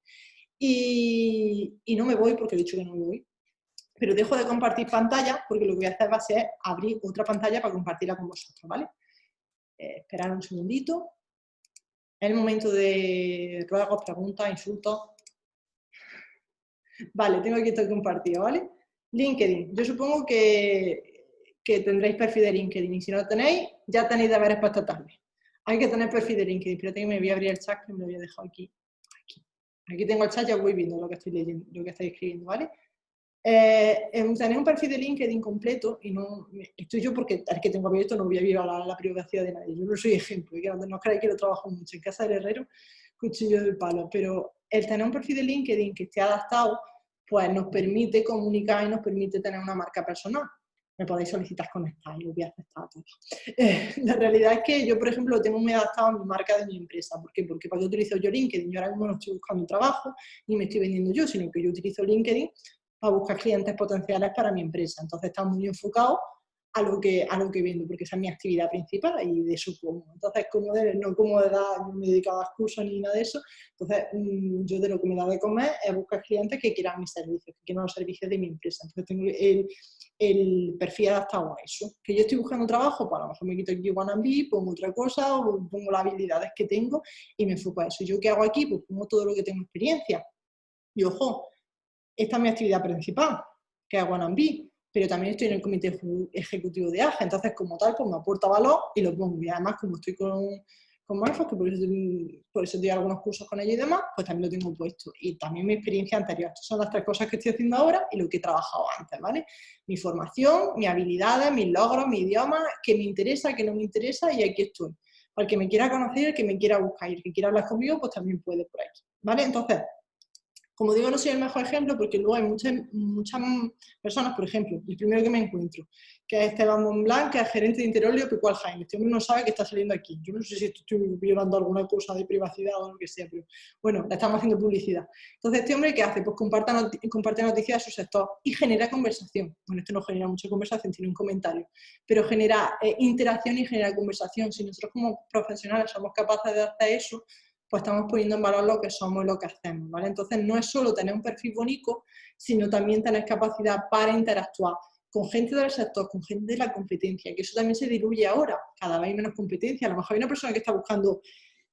Y, no me voy porque he dicho que no me voy, pero dejo de compartir pantalla porque lo que voy a hacer va a ser abrir otra pantalla para compartirla con vosotros, ¿vale? Eh, esperar un segundito. Es el momento de ruegos, preguntas, insultos. Vale, tengo aquí todo compartido, ¿vale? LinkedIn. Yo supongo que, que tendréis perfil de LinkedIn y si no lo tenéis, ya tenéis deberes para esta tarde. Hay que tener perfil de LinkedIn. Espérate que me voy a abrir el chat que me lo había dejado aquí. Aquí, tengo el chat, ya voy viendo lo que estoy leyendo, lo que estáis escribiendo, ¿vale? Eh, un perfil de LinkedIn completo y no estoy yo porque el que tengo abierto no voy a vivir la, privacidad de nadie. Yo no soy ejemplo, y que no, no creáis que lo trabajo mucho. En casa del herrero, cuchillo del palo. Pero el tener un perfil de LinkedIn que esté adaptado, pues nos permite comunicar y nos permite tener una marca personal me podéis solicitar conectar y lo voy a aceptar todo. Eh, la realidad es que yo, por ejemplo, tengo muy adaptado a mi marca de mi empresa. ¿Por qué? Porque qué utilizo yo LinkedIn, yo ahora mismo no estoy buscando trabajo ni me estoy vendiendo yo, sino que yo utilizo LinkedIn para buscar clientes potenciales para mi empresa. Entonces está muy enfocado a lo que, a lo que vendo, porque esa es mi actividad principal y de eso como. Entonces, como de, no como de dar, no me dedico a cursos ni nada de eso, entonces mm, yo de lo que me da de comer es buscar clientes que quieran mis servicios, que quieran los servicios de mi empresa. Entonces tengo el, el perfil adaptado a eso. Que yo estoy buscando trabajo, pues a lo mejor me quito aquí Wannabe, pongo otra cosa, o pongo las habilidades que tengo y me enfoco a eso. ¿Yo qué hago aquí? Pues pongo todo lo que tengo experiencia. Y ojo, esta es mi actividad principal, que es Wannabe pero también estoy en el comité ejecutivo de AGE, entonces como tal, pues me aporta valor y lo pongo. Y además, como estoy con, con que por eso, por eso doy algunos cursos con ellos y demás, pues también lo tengo puesto. Y también mi experiencia anterior. Estas son las tres cosas que estoy haciendo ahora y lo que he trabajado antes, ¿vale? Mi formación, mis habilidades, mis logros, mi idioma, que me interesa, que no me interesa y aquí estoy. Para el que me quiera conocer, el que me quiera buscar y el que quiera hablar conmigo, pues también puede por aquí, ¿vale? Entonces, como digo, no soy el mejor ejemplo porque luego hay muchas, muchas personas, por ejemplo, el primero que me encuentro, que es Esteban Monblanc, que es gerente de Interolio Pecual Jaime. Este hombre no sabe que está saliendo aquí. Yo no sé si estoy violando alguna cosa de privacidad o lo que sea, pero bueno, le estamos haciendo publicidad. Entonces, ¿este hombre qué hace? Pues comparte, comparte noticias de su sector y genera conversación. Bueno, esto no genera mucha conversación, tiene un comentario, pero genera eh, interacción y genera conversación. Si nosotros como profesionales somos capaces de hacer eso, pues estamos poniendo en valor lo que somos y lo que hacemos, ¿vale? Entonces no es solo tener un perfil bonito, sino también tener capacidad para interactuar con gente del sector, con gente de la competencia, que eso también se diluye ahora, cada vez hay menos competencia, a lo mejor hay una persona que está buscando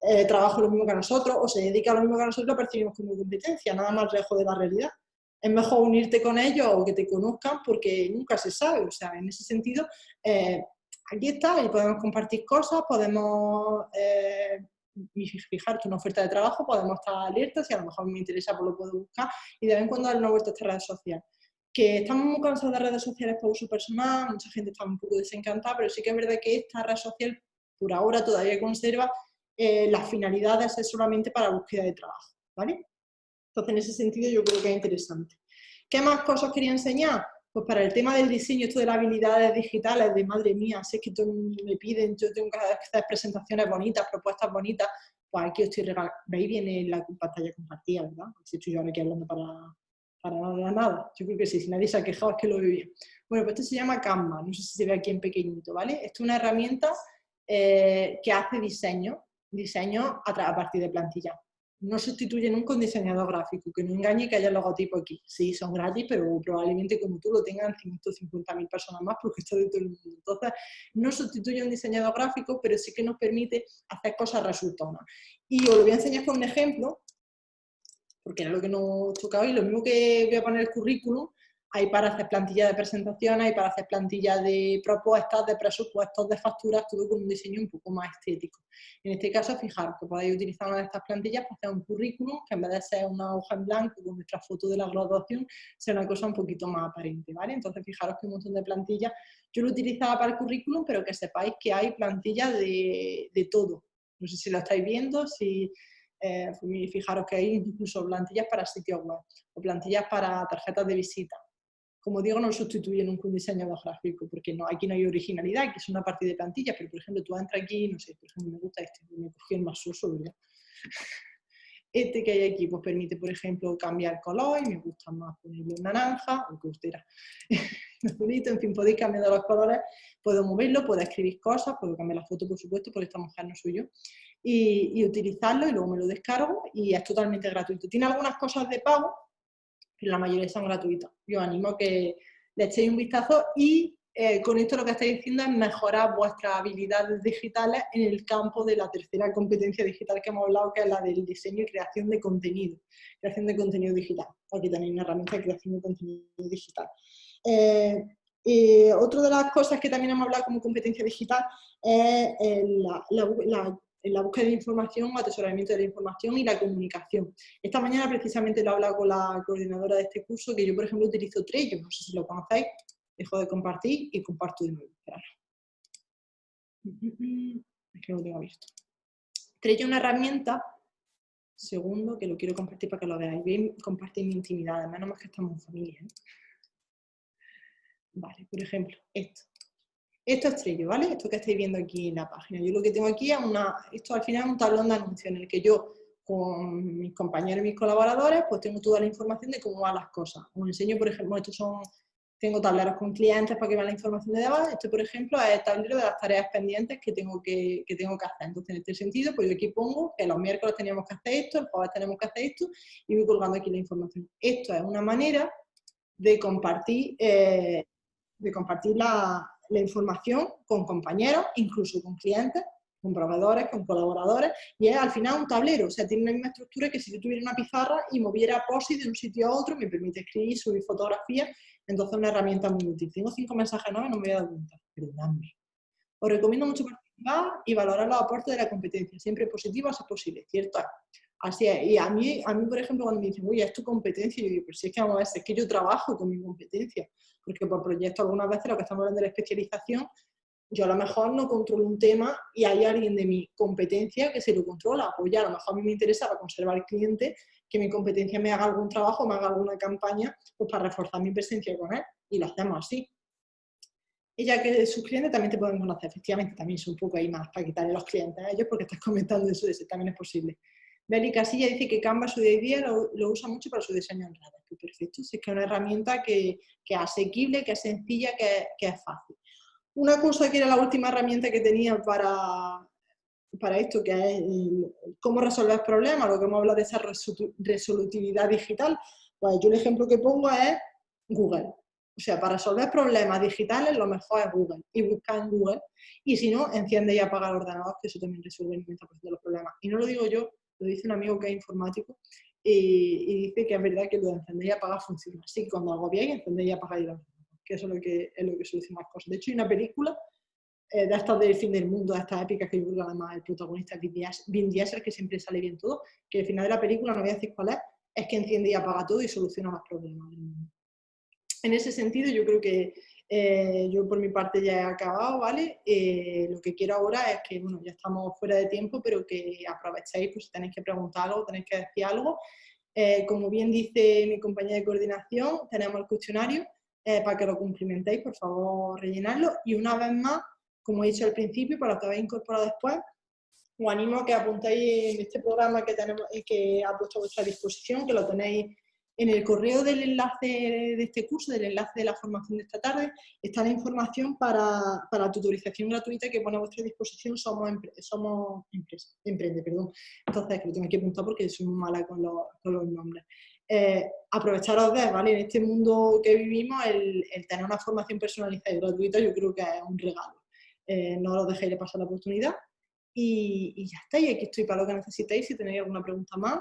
eh, trabajo lo mismo que nosotros, o se dedica a lo mismo que nosotros, lo percibimos como competencia, nada más lejos de la realidad. Es mejor unirte con ellos o que te conozcan porque nunca se sabe, o sea, en ese sentido, eh, aquí está y podemos compartir cosas, podemos... Eh, fijarte una oferta de trabajo, podemos estar alertas, si a lo mejor me interesa, pues lo puedo buscar y de vez en cuando dar una vuelta a esta red social. Que estamos muy cansados de redes sociales para uso personal, mucha gente está un poco desencantada, pero sí que es verdad que esta red social por ahora todavía conserva eh, las finalidades de ser solamente para búsqueda de trabajo, ¿vale? Entonces, en ese sentido yo creo que es interesante. ¿Qué más cosas quería enseñar? Pues para el tema del diseño, esto de las habilidades digitales, de madre mía, sé que todo me piden, yo tengo que hacer presentaciones bonitas, propuestas bonitas, pues aquí os estoy regalando, veis viene la pantalla compartida, ¿verdad? Si estoy yo ahora aquí hablando para, para nada, nada, yo creo que sí, si nadie se ha quejado es que lo veo bien. Bueno, pues esto se llama Canva, no sé si se ve aquí en pequeñito, ¿vale? Esto es una herramienta eh, que hace diseño, diseño a, partir de plantilla. No sustituye nunca un diseñador gráfico, que no engañe que haya logotipo aquí. Sí, son gratis, pero probablemente como tú lo tengan 150.000 personas más porque esto de todo mundo. Entonces, no sustituye un diseñador gráfico, pero sí que nos permite hacer cosas resultonas. Y os lo voy a enseñar con un ejemplo, porque era lo que nos tocaba y lo mismo que voy a poner el currículum, hay para hacer plantilla de presentación, hay para hacer plantilla de propuestas, de presupuestos, de facturas, todo con un diseño un poco más estético. En este caso, fijaros que podéis utilizar una de estas plantillas para hacer un currículum, que en vez de ser una hoja en blanco con nuestra foto de la graduación, sea una cosa un poquito más aparente, ¿vale? Entonces, fijaros que un montón de plantillas, yo lo utilizaba para el currículum, pero que sepáis que hay plantillas de, de todo. No sé si lo estáis viendo, si... Eh, fijaros que hay incluso plantillas para sitios web o plantillas para tarjetas de visita como digo, no sustituyen un diseñador gráfico, porque no, aquí no hay originalidad, que es una parte de plantilla, pero por ejemplo, tú entras aquí, no sé, por ejemplo, me gusta este, me cogí el más uso, ¿verdad? Este que hay aquí, pues permite, por ejemplo, cambiar color, y me gusta más ponerlo en naranja, o que usted bonito, en fin, podéis cambiar los colores, puedo moverlo, puedo escribir cosas, puedo cambiar la foto, por supuesto, porque esta mujer no soy yo, y, y utilizarlo, y luego me lo descargo, y es totalmente gratuito. Tiene algunas cosas de pago, la mayoría son gratuitas. Yo animo que le echéis un vistazo y eh, con esto lo que estáis diciendo es mejorar vuestras habilidades digitales en el campo de la tercera competencia digital que hemos hablado, que es la del diseño y creación de contenido, creación de contenido digital. Aquí tenéis una herramienta de creación de contenido digital. Eh, otra de las cosas que también hemos hablado como competencia digital es eh, la, en la búsqueda de información, atesoramiento de la información y la comunicación. Esta mañana precisamente lo he hablado con la coordinadora de este curso, que yo por ejemplo utilizo Trello, no sé si lo conocéis, dejo de compartir y comparto de nuevo. Es que lo tengo abierto. Trello es una herramienta, segundo, que lo quiero compartir para que lo veáis, bien compartir mi intimidad, además no que estamos en familia. ¿eh? Vale, por ejemplo, esto. Esto es Trello, ¿vale? Esto que estáis viendo aquí en la página. Yo lo que tengo aquí es una, esto al final es un tablón de anuncios en el que yo con mis compañeros y mis colaboradores pues tengo toda la información de cómo van las cosas. Os enseño, por ejemplo, estos son, tengo tableros con clientes para que vean la información de debajo. Este, por ejemplo, es el tablero de las tareas pendientes que tengo que, que, tengo que hacer. Entonces, en este sentido, pues yo aquí pongo que los miércoles teníamos que hacer esto, el jueves tenemos que hacer esto y voy colgando aquí la información. Esto es una manera de compartir, eh, de compartir la, la información con compañeros, incluso con clientes, con proveedores, con colaboradores, y es al final un tablero, o sea, tiene una misma estructura que si yo tuviera una pizarra y moviera POSI de un sitio a otro, me permite escribir, subir fotografías, entonces es una herramienta muy útil. Tengo cinco mensajes nuevos no me voy a dar cuenta, perdonadme. Os recomiendo mucho participar y valorar los aportes de la competencia, siempre positivos si es posible, ¿cierto? Así es, y a mí, a mí, por ejemplo, cuando me dicen, oye, es tu competencia, yo digo, pero si es que vamos a ver, es que yo trabajo con mi competencia, porque por proyecto algunas veces lo que estamos hablando de la especialización, yo a lo mejor no controlo un tema y hay alguien de mi competencia que se lo controla, pues ya a lo mejor a mí me interesa para conservar el cliente que mi competencia me haga algún trabajo, me haga alguna campaña, pues para reforzar mi presencia con él, y lo hacemos así. Y ya que sus clientes también te pueden conocer, efectivamente, también son un poco ahí más para quitarle los clientes a ellos porque estás comentando eso, eso también es posible. Beli Casilla dice que Canva su día a día lo, usa mucho para su diseño en redes. Pues perfecto, es que es una herramienta que, que, es asequible, que es sencilla, que, que, es fácil. Una cosa que era la última herramienta que tenía para, para esto, que es cómo resolver problemas, lo que hemos hablado de esa resolutividad digital, pues yo el ejemplo que pongo es Google. O sea, para resolver problemas digitales lo mejor es Google y buscar en Google. Y si no, enciende y apaga el ordenador, que eso también resuelve el 90% de los problemas. Y no lo digo yo, lo dice un amigo que es informático, y, dice que es verdad que lo de encender y apagar funciona. Sí, cuando hago bien, encender y apagar y que eso es lo que, es lo que soluciona las cosas. De hecho, hay una película eh, de estas del fin del mundo, de estas épicas que yo creo que además el protagonista es Vin Diesel, que siempre sale bien todo, que al final de la película, no voy a decir cuál es, es que enciende y apaga todo y soluciona los problemas. En ese sentido, yo creo que eh, yo por mi parte ya he acabado, ¿vale? Eh, lo que quiero ahora es que, bueno, ya estamos fuera de tiempo, pero que aprovechéis, pues si tenéis que preguntar algo, tenéis que decir algo. Eh, como bien dice mi compañera de coordinación, tenemos el cuestionario para que lo cumplimentéis, por favor, rellenarlo. Y una vez más, como he dicho al principio, para lo que habéis incorporado después, os animo a que apuntéis en este programa que, tenemos, que ha puesto a vuestra disposición, que lo tenéis en el correo del enlace de este curso, del enlace de la formación de esta tarde, está la información para, para tutorización gratuita que pone a vuestra disposición Somos, somos Empresa, Emprende. Perdón. Entonces, que lo tengo que apuntar porque soy muy mala con los, nombres. Eh, aprovecharos de, ¿vale? En este mundo que vivimos, el, tener una formación personalizada y gratuita yo creo que es un regalo. Eh, no lo dejéis de pasar la oportunidad. Y, y ya está, y aquí estoy para lo que necesitéis. Si tenéis alguna pregunta más,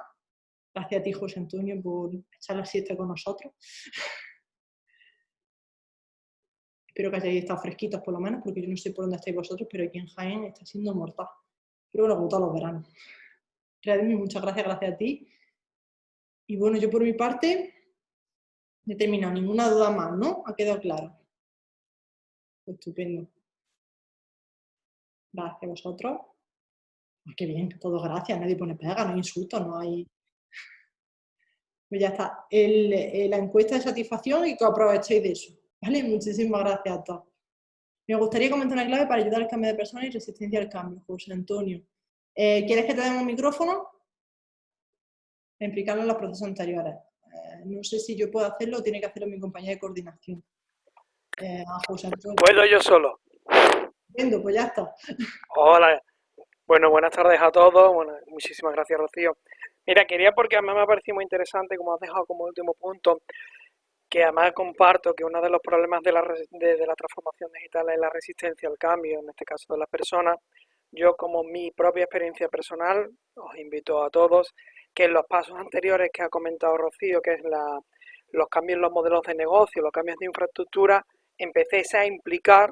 Gracias a ti, José Antonio, por echar la siesta con nosotros. Espero que hayáis estado fresquitos por lo menos, porque yo no sé por dónde estáis vosotros, pero aquí en Jaén está siendo mortal. Pero bueno, como los veranos. Realmente muchas gracias, gracias a ti. Y bueno, yo por mi parte he terminado ninguna duda más, ¿no? Ha quedado claro. Estupendo. Gracias a vosotros. qué bien, todo gracias, nadie pone pega, no hay insultos, no hay pues ya está. Eh, la encuesta de satisfacción y que aprovechéis de eso. ¿Vale? Muchísimas gracias a todos. Me gustaría comentar una clave para ayudar al cambio de persona y resistencia al cambio, José Antonio. Eh, ¿Quieres que te demos un micrófono? Explicarlo en los procesos anteriores. Eh, no sé si yo puedo hacerlo o tiene que hacerlo mi compañera de coordinación. José Antonio. Puedo yo solo. Entiendo, pues ya está. Hola. Bueno, buenas tardes a todos. Bueno, muchísimas gracias, Rocío. Mira, quería porque además me ha parecido muy interesante, como has dejado como último punto, que además comparto que uno de los problemas de la, de, la transformación digital es la resistencia al cambio, en este caso de las personas. Yo como mi propia experiencia personal, os invito a todos que en los pasos anteriores que ha comentado Rocío, que es la, los cambios en los modelos de negocio, los cambios de infraestructura, empecé a implicar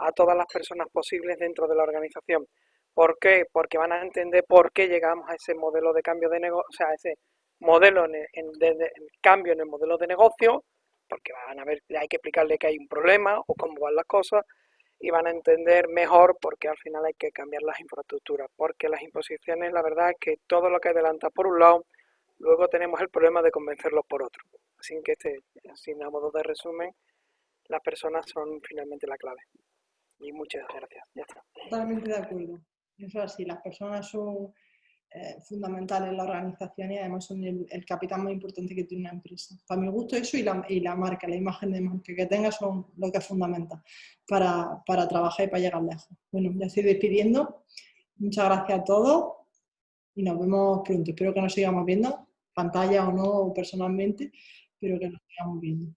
a todas las personas posibles dentro de la organización. ¿Por qué? Porque van a entender por qué llegamos a ese modelo de cambio de negocio, o sea, ese modelo en, de, cambio en el modelo de negocio, porque van a ver, hay que explicarle que hay un problema o cómo van las cosas, y van a entender mejor por qué al final hay que cambiar las infraestructuras, porque las imposiciones, la verdad es que todo lo que adelanta por un lado, luego tenemos el problema de convencerlos por otro. Así que, este, así a modo de resumen, las personas son finalmente la clave. Y muchas gracias. Ya está. Totalmente de acuerdo. Eso así, las personas son eh, fundamentales en la organización y además son el, capital más importante que tiene una empresa. Para mi gusto eso y la, y la marca, la imagen de marca que tenga son lo que es fundamental para, para trabajar y para llegar lejos. Bueno, ya estoy despidiendo. Muchas gracias a todos y nos vemos pronto. Espero que nos sigamos viendo, pantalla o no, personalmente, pero que nos sigamos viendo.